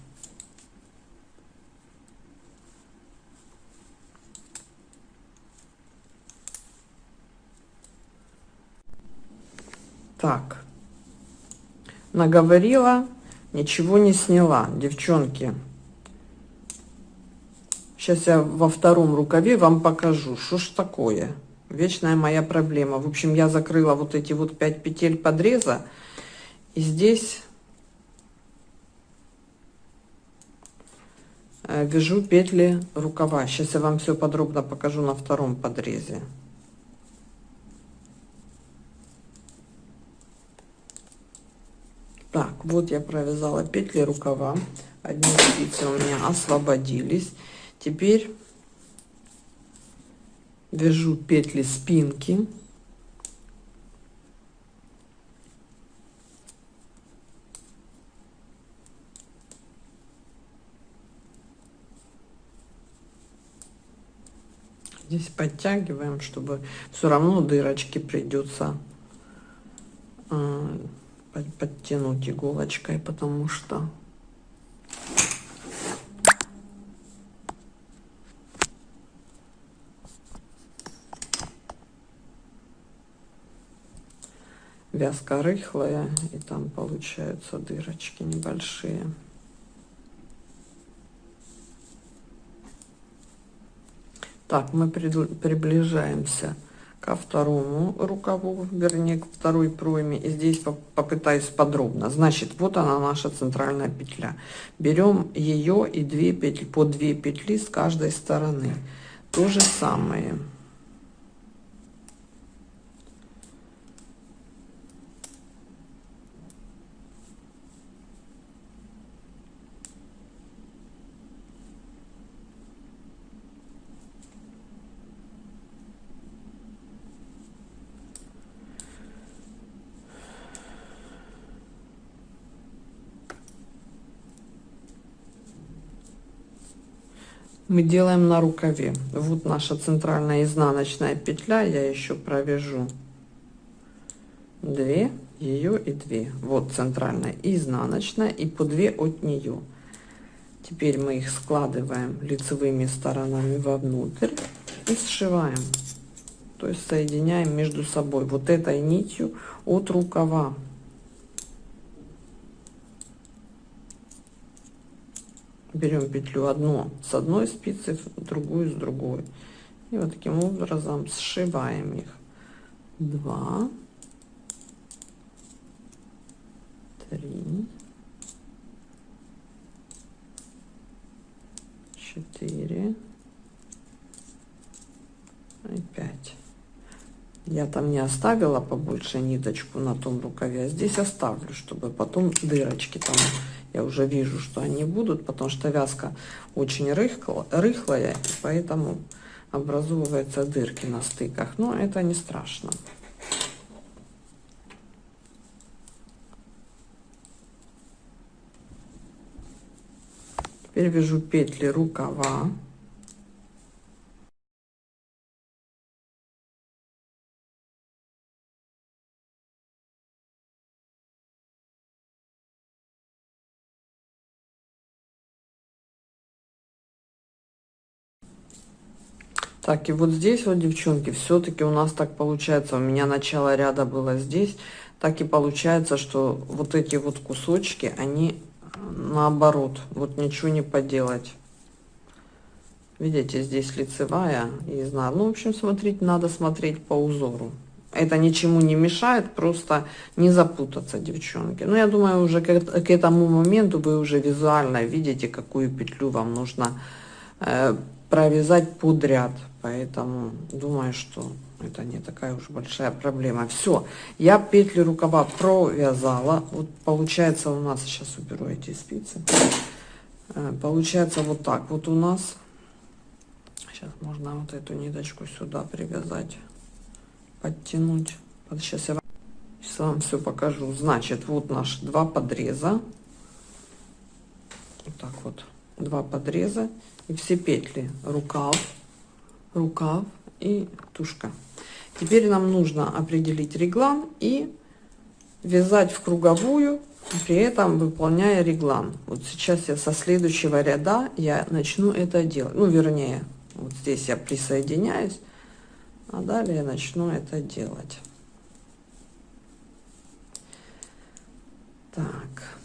Speaker 1: Так, наговорила, ничего не сняла, девчонки. Сейчас я во втором рукаве вам покажу, что ж такое вечная моя проблема. В общем, я закрыла вот эти вот 5 петель подреза. И здесь э, вяжу петли рукава. Сейчас я вам все подробно покажу на втором подрезе. Так, вот я провязала петли рукава. Одни спицы у меня освободились. Теперь вяжу петли спинки здесь подтягиваем чтобы все равно дырочки придется э, подтянуть иголочкой потому что вязка рыхлая, и там получаются дырочки небольшие. Так, мы приближаемся ко второму рукаву, вернее, к второй пройме. И здесь попытаюсь подробно. Значит, вот она наша центральная петля. Берем ее и две петли, по две петли с каждой стороны. То же самое. мы делаем на рукаве вот наша центральная изнаночная петля я еще провяжу 2 ее и 2 вот центральная и изнаночная и по 2 от нее теперь мы их складываем лицевыми сторонами вовнутрь и сшиваем то есть соединяем между собой вот этой нитью от рукава берем петлю одну с одной спицы другую с другой и вот таким образом сшиваем их 2 3 4 и 5 я там не оставила побольше ниточку на том рукаве а здесь оставлю чтобы потом дырочки там я уже вижу, что они будут, потому что вязка очень рыхло, рыхлая, поэтому образовываются дырки на стыках. Но это не страшно. Теперь вяжу петли рукава. Так, и вот здесь вот, девчонки, все-таки у нас так получается, у меня начало ряда было здесь, так и получается, что вот эти вот кусочки, они э, наоборот, вот ничего не поделать. Видите, здесь лицевая и знаю. Ну, в общем, смотреть надо смотреть по узору. Это ничему не мешает, просто не запутаться, девчонки. Но ну, я думаю, уже к, этому моменту вы уже визуально видите, какую петлю вам нужно э, провязать подряд. Поэтому думаю, что это не такая уж большая проблема. Все, я петли рукава провязала. Вот получается у нас, сейчас уберу эти спицы. Э, получается вот так вот у нас. Сейчас можно вот эту ниточку сюда привязать, подтянуть. Вот сейчас я вам, сейчас вам все покажу. Значит, вот наши два подреза. Вот так вот, два подреза все петли рукав рукав и тушка теперь нам нужно определить реглан и вязать в круговую при этом выполняя реглан вот сейчас я со следующего ряда я начну это делать ну вернее вот здесь я присоединяюсь а далее я начну это делать так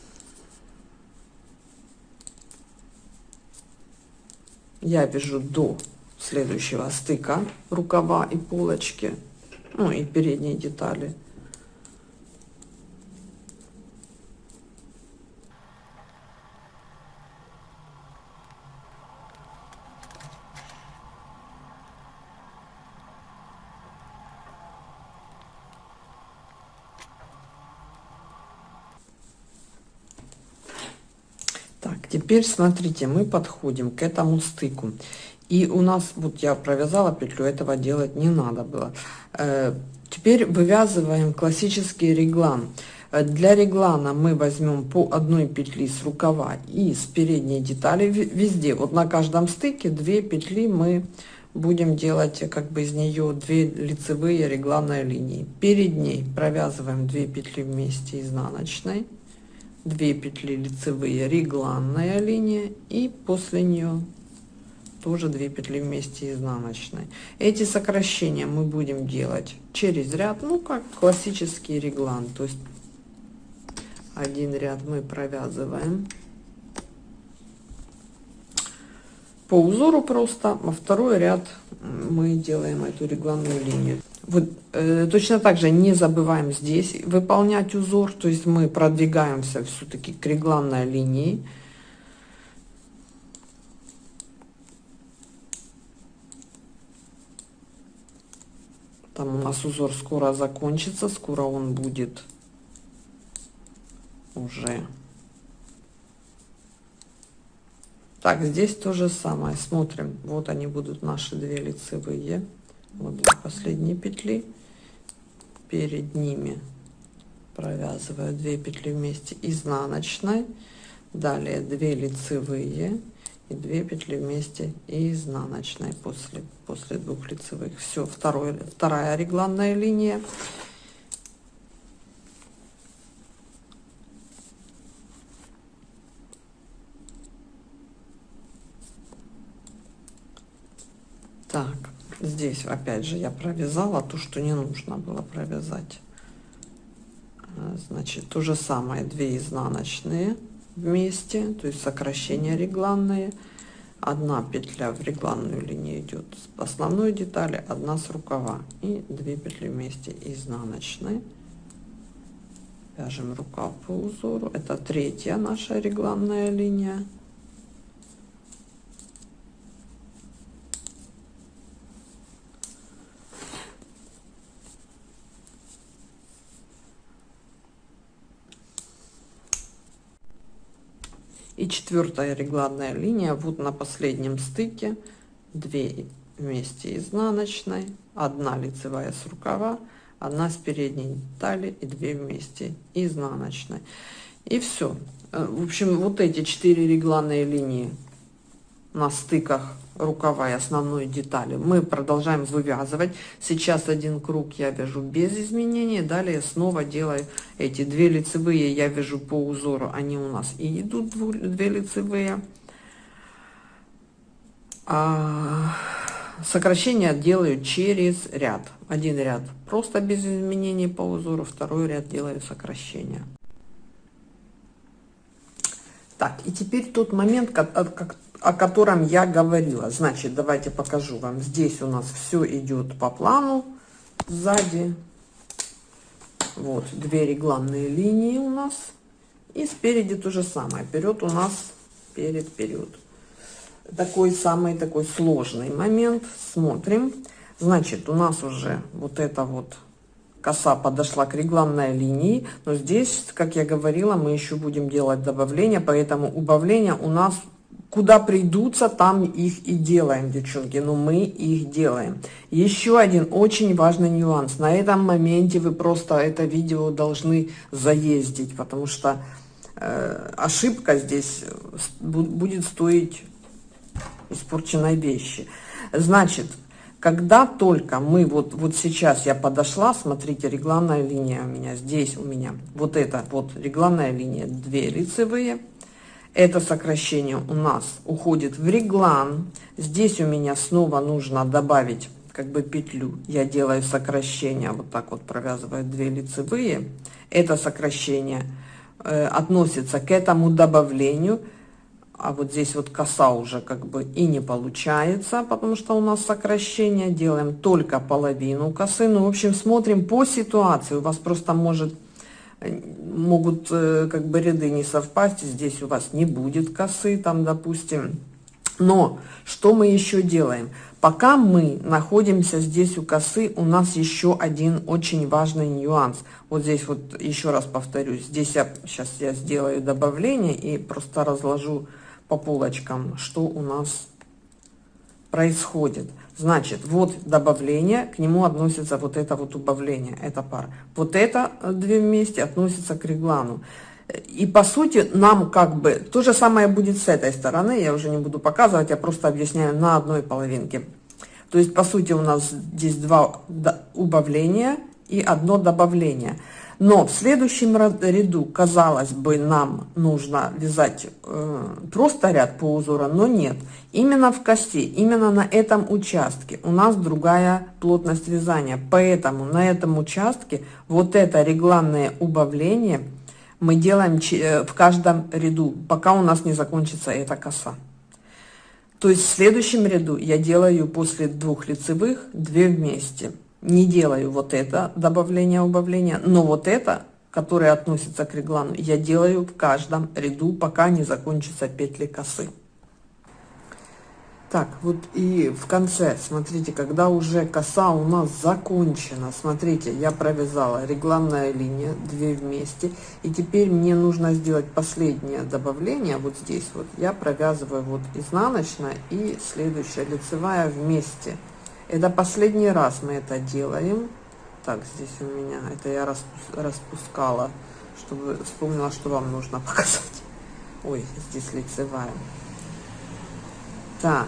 Speaker 1: я вяжу до следующего стыка рукава и полочки ну и передние детали теперь смотрите мы подходим к этому стыку и у нас вот я провязала петлю этого делать не надо было э, теперь вывязываем классический реглан э, для реглана мы возьмем по одной петли с рукава и с передней детали везде вот на каждом стыке две петли мы будем делать э, как бы из нее две лицевые регланные линии перед ней провязываем 2 петли вместе изнаночной 2 петли лицевые регланная линия и после нее тоже 2 петли вместе изнаночной эти сокращения мы будем делать через ряд ну как классический реглан то есть один ряд мы провязываем по узору просто, во а второй ряд мы делаем эту регланную линию. Вот, э, точно так же не забываем здесь выполнять узор, то есть мы продвигаемся все-таки к регланной линии. Там у нас узор скоро закончится, скоро он будет уже Так, здесь то же самое. Смотрим. Вот они будут наши две лицевые. Вот последние петли. Перед ними провязываю две петли вместе изнаночной. Далее 2 лицевые и 2 петли вместе изнаночной после, после двух лицевых. Все, второй, вторая регланная линия. Так, здесь опять же я провязала то, что не нужно было провязать. А, значит, то же самое, 2 изнаночные вместе, то есть сокращение регланные. Одна петля в регланную линию идет с основной детали, одна с рукава. И 2 петли вместе изнаночные. Вяжем рукав по узору. Это третья наша регланная линия. и четвертая регланная линия вот на последнем стыке 2 вместе изнаночной 1 лицевая с рукава 1 с передней талии и 2 вместе изнаночной и все э, в общем вот эти четыре регланные линии на стыках рукава и основной детали мы продолжаем вывязывать сейчас один круг я вяжу без изменений далее снова делаю эти две лицевые я вяжу по узору они у нас и идут две лицевые а сокращение делаю через ряд один ряд просто без изменений по узору второй ряд делаю сокращение так и теперь тот момент как, как о котором я говорила. Значит, давайте покажу вам. Здесь у нас все идет по плану. Сзади вот две регланные линии у нас. И спереди то же самое. Вперед у нас перед вперед. Такой самый такой сложный момент. Смотрим. Значит, у нас уже вот эта вот коса подошла к регланной линии, но здесь, как я говорила, мы еще будем делать добавление, поэтому убавление у нас куда придутся, там их и делаем, девчонки. Но мы их делаем. Еще один очень важный нюанс. На этом моменте вы просто это видео должны заездить, потому что э, ошибка здесь будет стоить испорченной вещи. Значит, когда только мы, вот, вот сейчас я подошла, смотрите, регланная линия у меня, здесь у меня, вот это, вот регланная линия, две лицевые, это сокращение у нас уходит в реглан. Здесь у меня снова нужно добавить как бы петлю. Я делаю сокращение, вот так вот провязываю две лицевые. Это сокращение э, относится к этому добавлению. А вот здесь вот коса уже как бы и не получается, потому что у нас сокращение. Делаем только половину косы. Ну, в общем, смотрим по ситуации. У вас просто может могут э, как бы ряды не совпасть, здесь у вас не будет косы, там, допустим. Но что мы еще делаем? Пока мы находимся здесь у косы, у нас еще один очень важный нюанс. Вот здесь вот еще раз повторюсь, здесь я сейчас я сделаю добавление и просто разложу по полочкам, что у нас происходит. Значит, вот добавление, к нему относится вот это вот убавление, эта пара. Вот это э, две вместе относится к реглану. И по сути нам как бы, то же самое будет с этой стороны, я уже не буду показывать, я просто объясняю на одной половинке. То есть по сути у нас здесь два убавления и одно добавление. Но в следующем ряду, казалось бы, нам нужно вязать э, просто ряд по узору, но нет. Именно в кости, именно на этом участке у нас другая плотность вязания. Поэтому на этом участке вот это регланное убавление мы делаем э, в каждом ряду, пока у нас не закончится эта коса. То есть в следующем ряду я делаю после двух лицевых две вместе не делаю вот это добавление, убавления, но вот это, которое относится к реглану, я делаю в каждом ряду, пока не закончатся петли косы. Так, вот и в конце, смотрите, когда уже коса у нас закончена, смотрите, я провязала регланная линия, 2 вместе, и теперь мне нужно сделать последнее добавление, вот здесь вот, я провязываю вот изнаночная и следующая лицевая вместе. Это последний раз мы это делаем. Так, здесь у меня, это я распускала, чтобы вспомнила, что вам нужно показать. Ой, здесь лицевая. Так.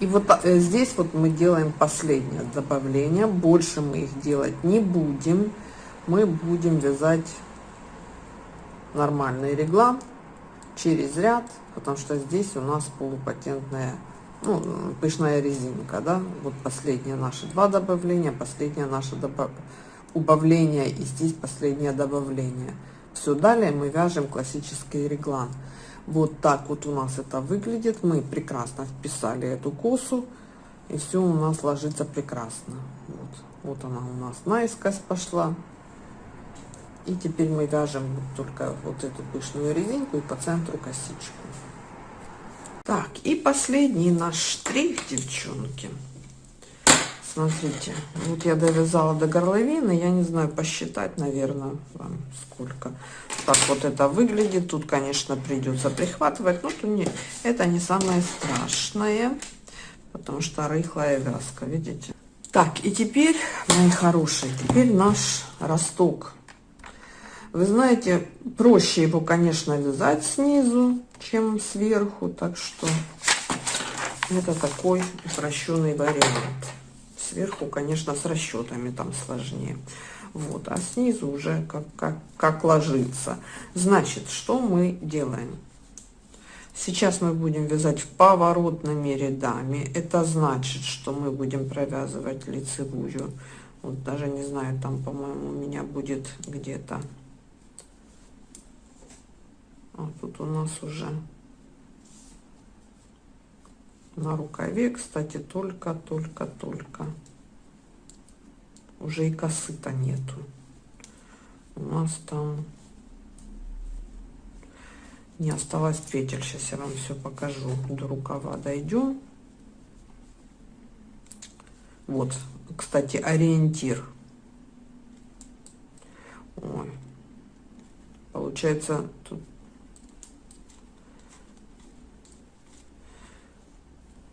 Speaker 1: И вот э, здесь вот мы делаем последнее добавление. Больше мы их делать не будем. Мы будем вязать нормальный реглан через ряд, потому что здесь у нас полупатентная ну, пышная резинка, да, вот последние наши два добавления, последнее наше добав... убавление и здесь последнее добавление. Все, далее мы вяжем классический реглан. Вот так вот у нас это выглядит, мы прекрасно вписали эту косу, и все у нас ложится прекрасно. Вот, вот она у нас наискось пошла. И теперь мы вяжем только вот эту пышную резинку и по центру косичку. Так, и последний наш штрих, девчонки. Смотрите, вот я довязала до горловины, я не знаю, посчитать, наверное, вам сколько. Так вот это выглядит, тут, конечно, придется прихватывать, но тут не, это не самое страшное, потому что рыхлая вязка, видите? Так, и теперь, мои хорошие, теперь наш росток. Вы знаете, проще его, конечно, вязать снизу, чем сверху. Так что это такой упрощенный вариант. Сверху, конечно, с расчетами там сложнее. Вот, а снизу уже как, как, как ложится. Значит, что мы делаем? Сейчас мы будем вязать поворотными рядами. Это значит, что мы будем провязывать лицевую. Вот даже не знаю, там, по-моему, у меня будет где-то а тут у нас уже на рукаве кстати только только только уже и косы то нету у нас там не осталось петель сейчас я вам все покажу до рукава дойдем вот кстати ориентир Ой. получается тут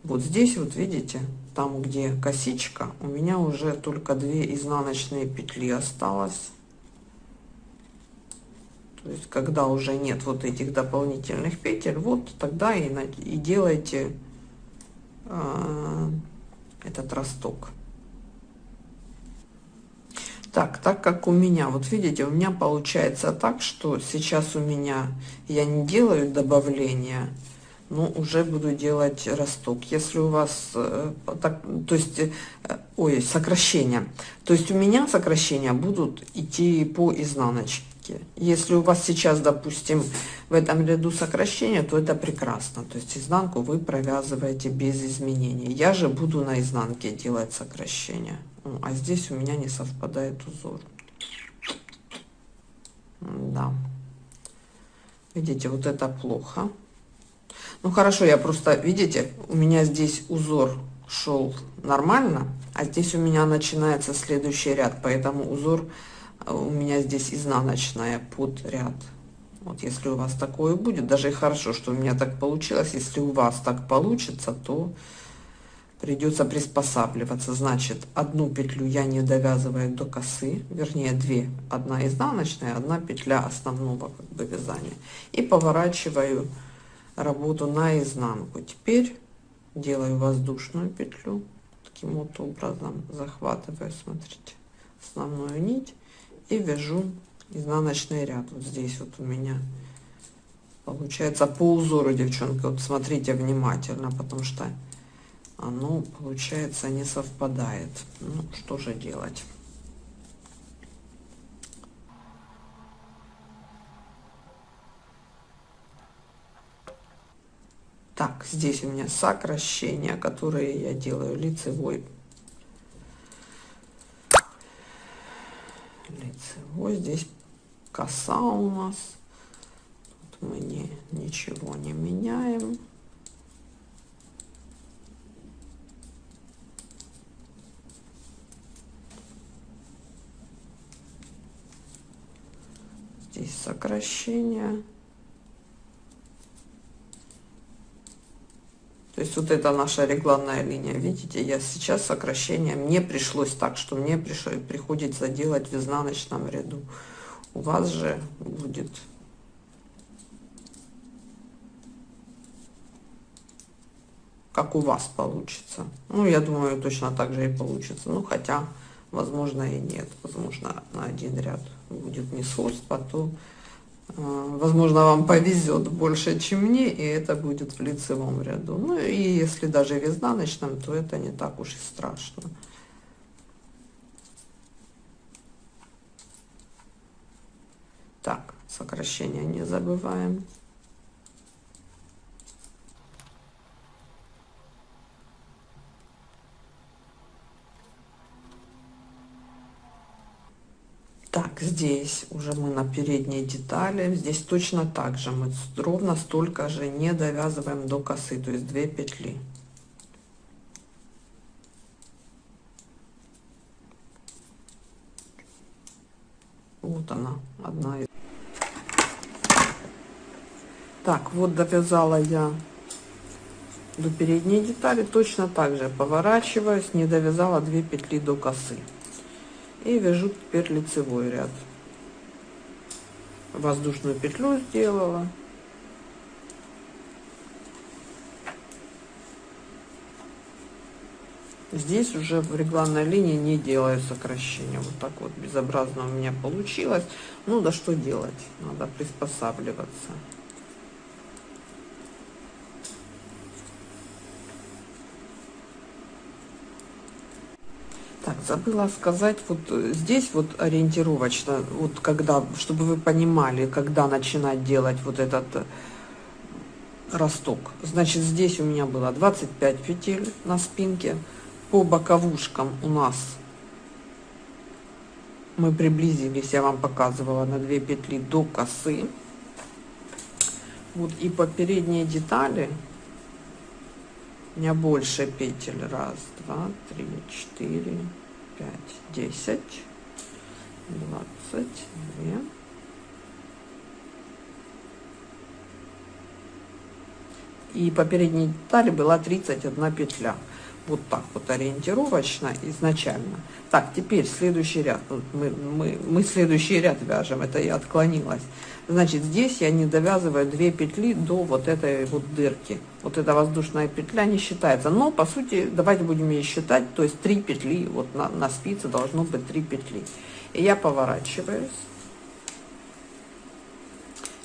Speaker 1: Вот здесь вот видите, там где косичка, у меня уже только две изнаночные петли осталось. То есть, когда уже нет вот этих дополнительных петель, вот тогда и, и делайте э, этот росток. Так, так как у меня, вот видите, у меня получается так, что сейчас у меня я не делаю добавления ну, уже буду делать росток. Если у вас, э, так, то есть, э, ой, сокращения. То есть у меня сокращения будут идти по изнаночке. Если у вас сейчас, допустим, в этом ряду сокращения, то это прекрасно. То есть изнанку вы провязываете без изменений. Я же буду на изнанке делать сокращение. Ну, а здесь у меня не совпадает узор. Да. Видите, вот это плохо. Ну хорошо, я просто, видите, у меня здесь узор шел нормально, а здесь у меня начинается следующий ряд, поэтому узор э, у меня здесь изнаночная под ряд. Вот если у вас такое будет, даже и хорошо, что у меня так получилось, если у вас так получится, то придется приспосабливаться. Значит, одну петлю я не довязываю до косы, вернее две, одна изнаночная, одна петля основного как бы, вязания. И поворачиваю работу на изнанку теперь делаю воздушную петлю таким вот образом захватываю смотрите основную нить и вяжу изнаночный ряд вот здесь вот у меня получается по узору девчонки вот смотрите внимательно потому что оно получается не совпадает ну что же делать Так, здесь у меня сокращения, которые я делаю лицевой. Лицевой, здесь коса у нас. Тут мы не, ничего не меняем. Здесь сокращение. То есть вот это наша регланная линия, видите, я сейчас сокращение, мне пришлось так, что мне пришло, приходится делать в изнаночном ряду. У вас же будет как у вас получится. Ну, я думаю, точно так же и получится. Ну, хотя, возможно, и нет. Возможно, на один ряд будет не сходство, то Э, возможно, вам повезет больше, чем мне, и это будет в лицевом ряду. Ну и если даже в изнаночном, то это не так уж и страшно. Так, сокращение не забываем. Так, здесь уже мы на передней детали. Здесь точно так же мы ровно столько же не довязываем до косы, то есть 2 петли. Вот она, одна из. Так, вот довязала я до передней детали. Точно так же поворачиваюсь, не довязала 2 петли до косы и вяжу теперь лицевой ряд воздушную петлю сделала здесь уже в регланной линии не делаю сокращения вот так вот безобразно у меня получилось ну да что делать надо приспосабливаться забыла сказать, вот э, здесь вот ориентировочно, вот когда, чтобы вы понимали, когда начинать делать вот этот э, росток. Значит, здесь у меня было 25 петель на спинке. По боковушкам у нас мы приблизились, я вам показывала, на 2 петли до косы. Вот и по передней детали у меня больше петель. Раз, два, три, четыре, пять, десять, двадцать две. И по передней детали была 31 петля. Вот так вот ориентировочно изначально. Так, теперь следующий ряд. Мы, мы, мы следующий ряд вяжем. Это я отклонилась. Значит, здесь я не довязываю две петли до вот этой вот дырки. Вот эта воздушная петля не считается. Но, по сути, давайте будем ее считать. То есть, три петли, вот на, на спице должно быть три петли. И я поворачиваюсь.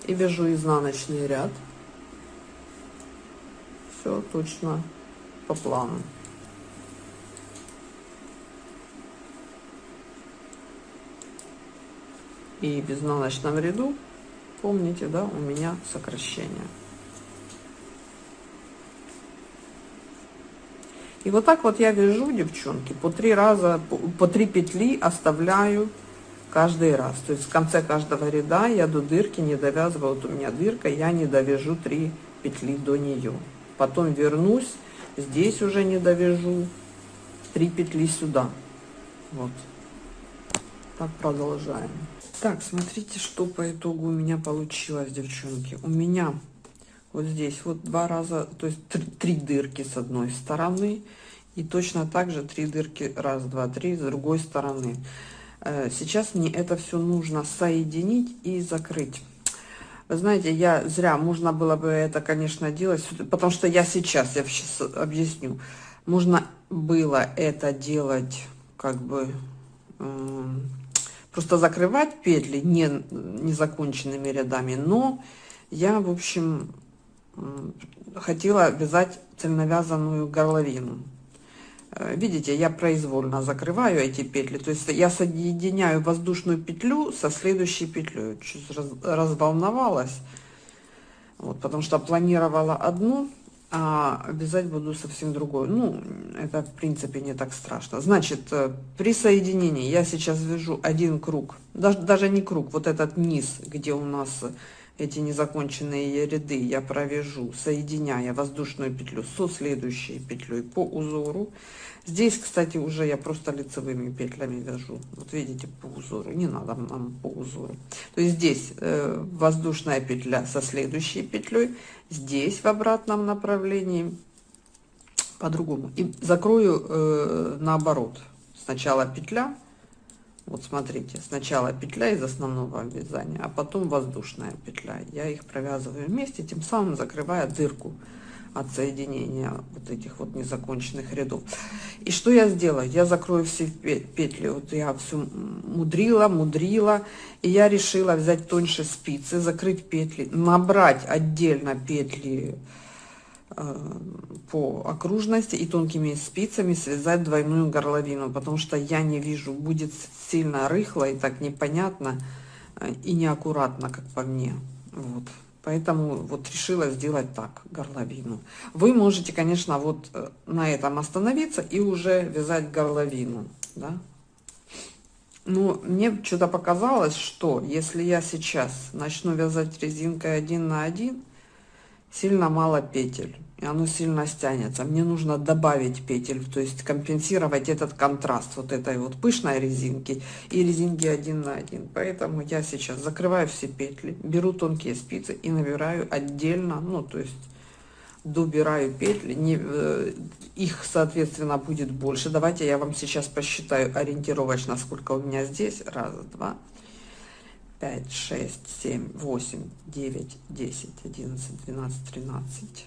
Speaker 1: И вяжу изнаночный ряд. Все точно по плану. И в изнаночном ряду помните, да, у меня сокращение. И вот так вот я вяжу, девчонки, по три раза, по три петли оставляю каждый раз. То есть в конце каждого ряда я до дырки не довязываю, вот у меня дырка, я не довяжу три петли до нее. Потом вернусь, здесь уже не довяжу, три петли сюда. Вот. Так продолжаем. Так, смотрите, что по итогу у меня получилось, девчонки. У меня вот здесь вот два раза, то есть три, три дырки с одной стороны. И точно так же три дырки, раз, два, три, с другой стороны. Э, сейчас мне это все нужно соединить и закрыть. Вы знаете, я зря, можно было бы это, конечно, делать, потому что я сейчас, я сейчас объясню. Можно было это делать, как бы эм, просто закрывать петли не незаконченными рядами, но я, в общем, хотела вязать цельновязанную горловину. Э, видите, я произвольно закрываю эти петли, то есть я соединяю воздушную петлю со следующей петлей. Чуть раз, разволновалась, вот, потому что планировала одну а вязать буду совсем другой. Ну, это в принципе не так страшно. Значит, э, при соединении я сейчас вяжу один круг, даже, даже не круг, вот этот низ, где у нас эти незаконченные ряды я провяжу, соединяя воздушную петлю со следующей петлей по узору. Здесь, кстати, уже я просто лицевыми петлями вяжу. Вот видите, по узору. Не надо нам по узору. То есть здесь э, воздушная петля со следующей петлей, здесь в обратном направлении по-другому. И закрою э, наоборот. Сначала петля, вот смотрите, сначала петля из основного вязания, а потом воздушная петля. Я их провязываю вместе, тем самым закрывая дырку от соединения вот этих вот незаконченных рядов. И что я сделаю? Я закрою все петли. Вот я всю мудрила, мудрила, и я решила взять тоньше спицы, закрыть петли, набрать отдельно петли Э, по окружности и тонкими спицами связать двойную горловину, потому что я не вижу, будет сильно рыхло и так непонятно э, и неаккуратно, как по мне. Вот. Поэтому вот решила сделать так, горловину. Вы можете, конечно, вот э, на этом остановиться и уже вязать горловину, да. Но мне что-то показалось, что если я сейчас начну вязать резинкой один на один, сильно мало петель и оно сильно стянется. Мне нужно добавить петель, то есть компенсировать этот контраст вот этой вот пышной резинки и резинки один на один. Поэтому я сейчас закрываю все петли, беру тонкие спицы и набираю отдельно, ну то есть добираю петли, не, э, их, соответственно, будет больше. Давайте я вам сейчас посчитаю ориентировочно, сколько у меня здесь. Раз, два, 5, 6, 7, 8, 9, 10, 11, 12, 13,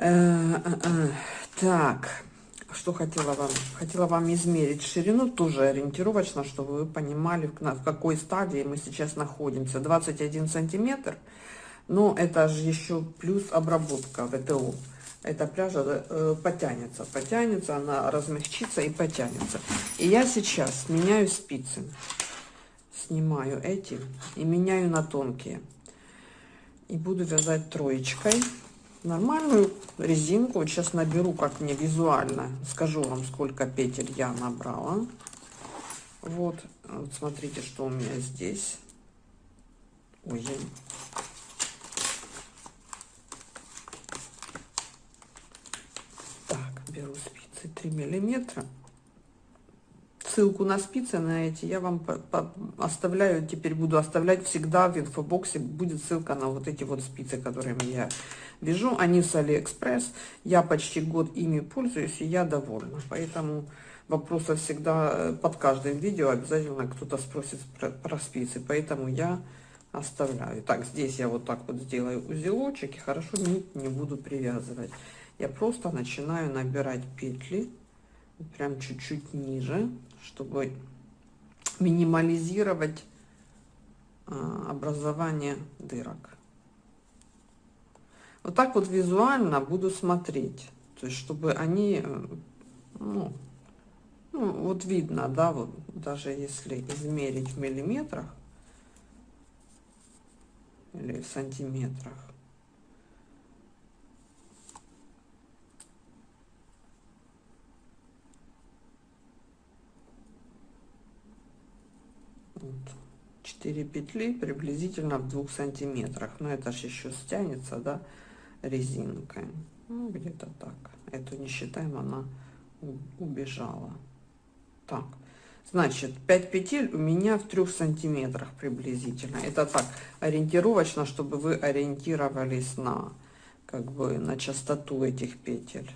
Speaker 1: Э, э, э. Так, что хотела вам? Хотела вам измерить ширину, тоже ориентировочно, чтобы вы понимали, в какой стадии мы сейчас находимся. 21 сантиметр, но это же еще плюс обработка ВТО. Эта пряжа потянется, потянется, она размягчится и потянется. И я сейчас меняю спицы, снимаю эти и меняю на тонкие. И буду вязать троечкой нормальную резинку. Вот сейчас наберу, как мне визуально. Скажу вам, сколько петель я набрала. Вот, вот смотрите, что у меня здесь. Ой, так, беру спицы 3 миллиметра ссылку на спицы, на эти, я вам оставляю, теперь буду оставлять всегда в инфобоксе, будет ссылка на вот эти вот спицы, которыми я вяжу, они с Алиэкспресс, я почти год ими пользуюсь, и я довольна, поэтому вопросы всегда э, под каждым видео обязательно кто-то спросит про, про спицы, поэтому я оставляю. Так, здесь я вот так вот сделаю узелочек и хорошо нить не буду привязывать. Я просто начинаю набирать петли, прям чуть-чуть ниже, чтобы минимализировать а, образование дырок. Вот так вот визуально буду смотреть, то есть чтобы они, э, ну, ну вот видно, да, вот даже если измерить в миллиметрах или в сантиметрах, вот, 4 петли приблизительно в двух сантиметрах но это же еще стянется да резинкой ну, где-то так эту не считаем она убежала так значит 5 петель у меня в трех сантиметрах приблизительно это так ориентировочно чтобы вы ориентировались на как бы на частоту этих петель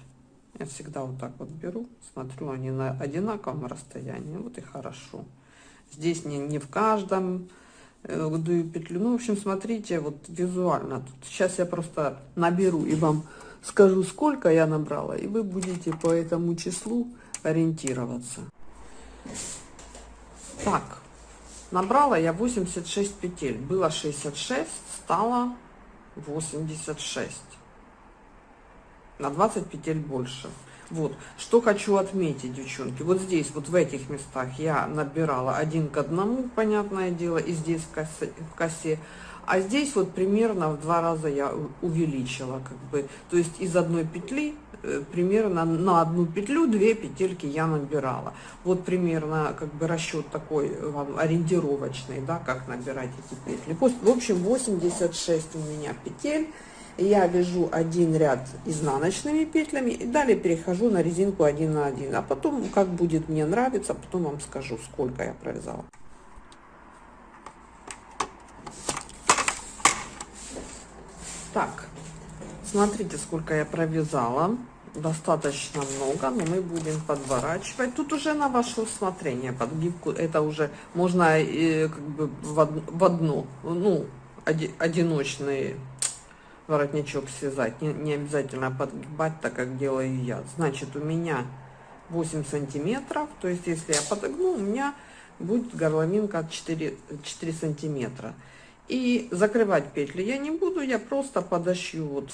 Speaker 1: я всегда вот так вот беру смотрю они на одинаковом расстоянии вот и хорошо Здесь не, не в каждом э, дую петлю. Ну, в общем, смотрите, вот визуально. Тут сейчас я просто наберу и вам скажу, сколько я набрала, и вы будете по этому числу ориентироваться. Так, набрала я 86 петель. Было 66, стало 86. На 20 петель больше. Вот, что хочу отметить, девчонки, вот здесь, вот в этих местах я набирала один к одному, понятное дело, и здесь в косе, в косе. А здесь вот примерно в два раза я увеличила, как бы, то есть из одной петли э, примерно на одну петлю две петельки я набирала. Вот примерно как бы расчет такой вам ориентировочный, да, как набирать эти петли. В общем, 86 у меня петель я вяжу один ряд изнаночными петлями и далее перехожу на резинку 1 на 1 а потом как будет мне нравится потом вам скажу сколько я провязала так смотрите сколько я провязала достаточно много, но мы будем подворачивать. Тут уже на ваше усмотрение подгибку, это уже можно э, как бы в, од, в одну, ну, оди, одиночные воротничок связать. Не, не обязательно подгибать, так как делаю я. Значит, у меня 8 сантиметров. То есть, если я подогну, у меня будет горловинка 4, 4 сантиметра. И закрывать петли я не буду, я просто подошью вот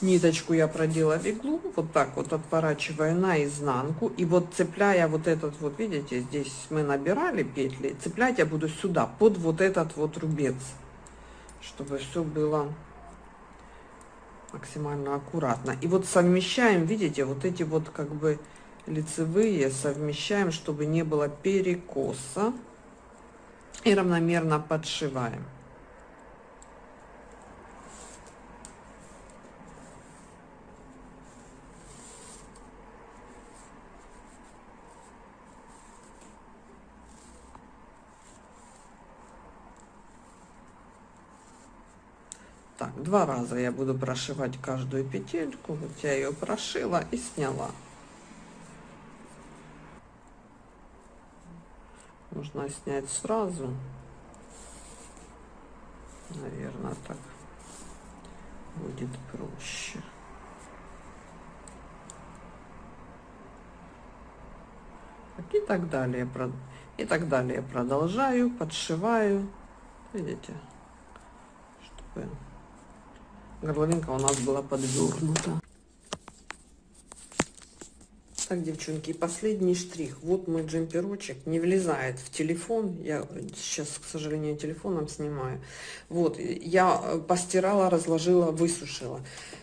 Speaker 1: ниточку я продела в иглу, вот так вот отворачивая наизнанку. И вот цепляя вот этот вот, видите, здесь мы набирали петли, цеплять я буду сюда, под вот этот вот рубец, чтобы все было максимально аккуратно. И вот совмещаем, видите, вот эти вот как бы лицевые совмещаем, чтобы не было перекоса. И равномерно подшиваем. два раза я буду прошивать каждую петельку вот я ее прошила и сняла Нужно снять сразу наверное так будет проще и так далее и так далее продолжаю подшиваю видите чтобы горловинка у нас была подвернута. Ну так, девчонки, последний штрих. Вот мой джемперочек не влезает в телефон. Я сейчас, к сожалению, телефоном снимаю. Вот, я э, постирала, разложила, высушила.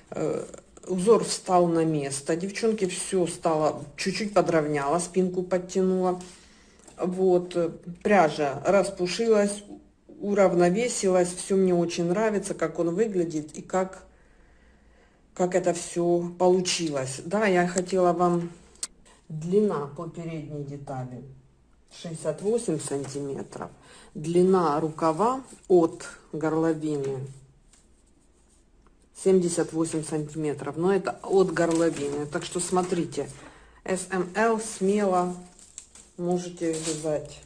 Speaker 1: Э, узор встал на место. Девчонки, все стало, чуть-чуть подровняла, спинку подтянула. Вот, э, пряжа распушилась, уравновесилась, все мне очень нравится, как он выглядит и как, как это все получилось. Да, я хотела вам длина по передней детали 68 сантиметров, длина рукава от горловины 78 сантиметров, но это от горловины, так что смотрите, СМЛ эм смело можете вязать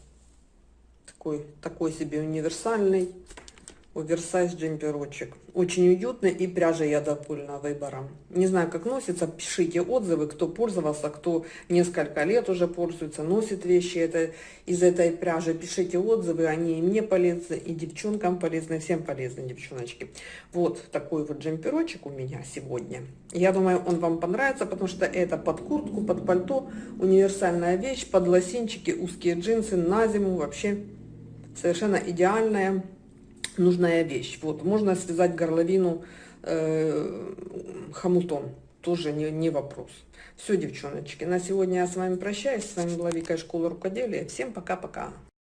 Speaker 1: такой, такой себе универсальный оверсайз джемперочек. Очень уютный и пряжа я довольна выбором Не знаю, как носится, пишите отзывы, кто пользовался, кто несколько лет уже пользуется, носит вещи это, из этой пряжи. Пишите отзывы, они и мне полезны, и девчонкам полезны, всем полезны, девчоночки. Вот такой вот джемперочек у меня сегодня. Я думаю, он вам понравится, потому что это под куртку, под пальто, универсальная вещь, под лосинчики, узкие джинсы, на зиму вообще совершенно идеальная, нужная вещь. Вот, можно связать горловину э, хомутом, тоже не, не вопрос. Все, девчоночки, на сегодня я с вами прощаюсь. С вами была Вика из школы рукоделия. Всем пока-пока.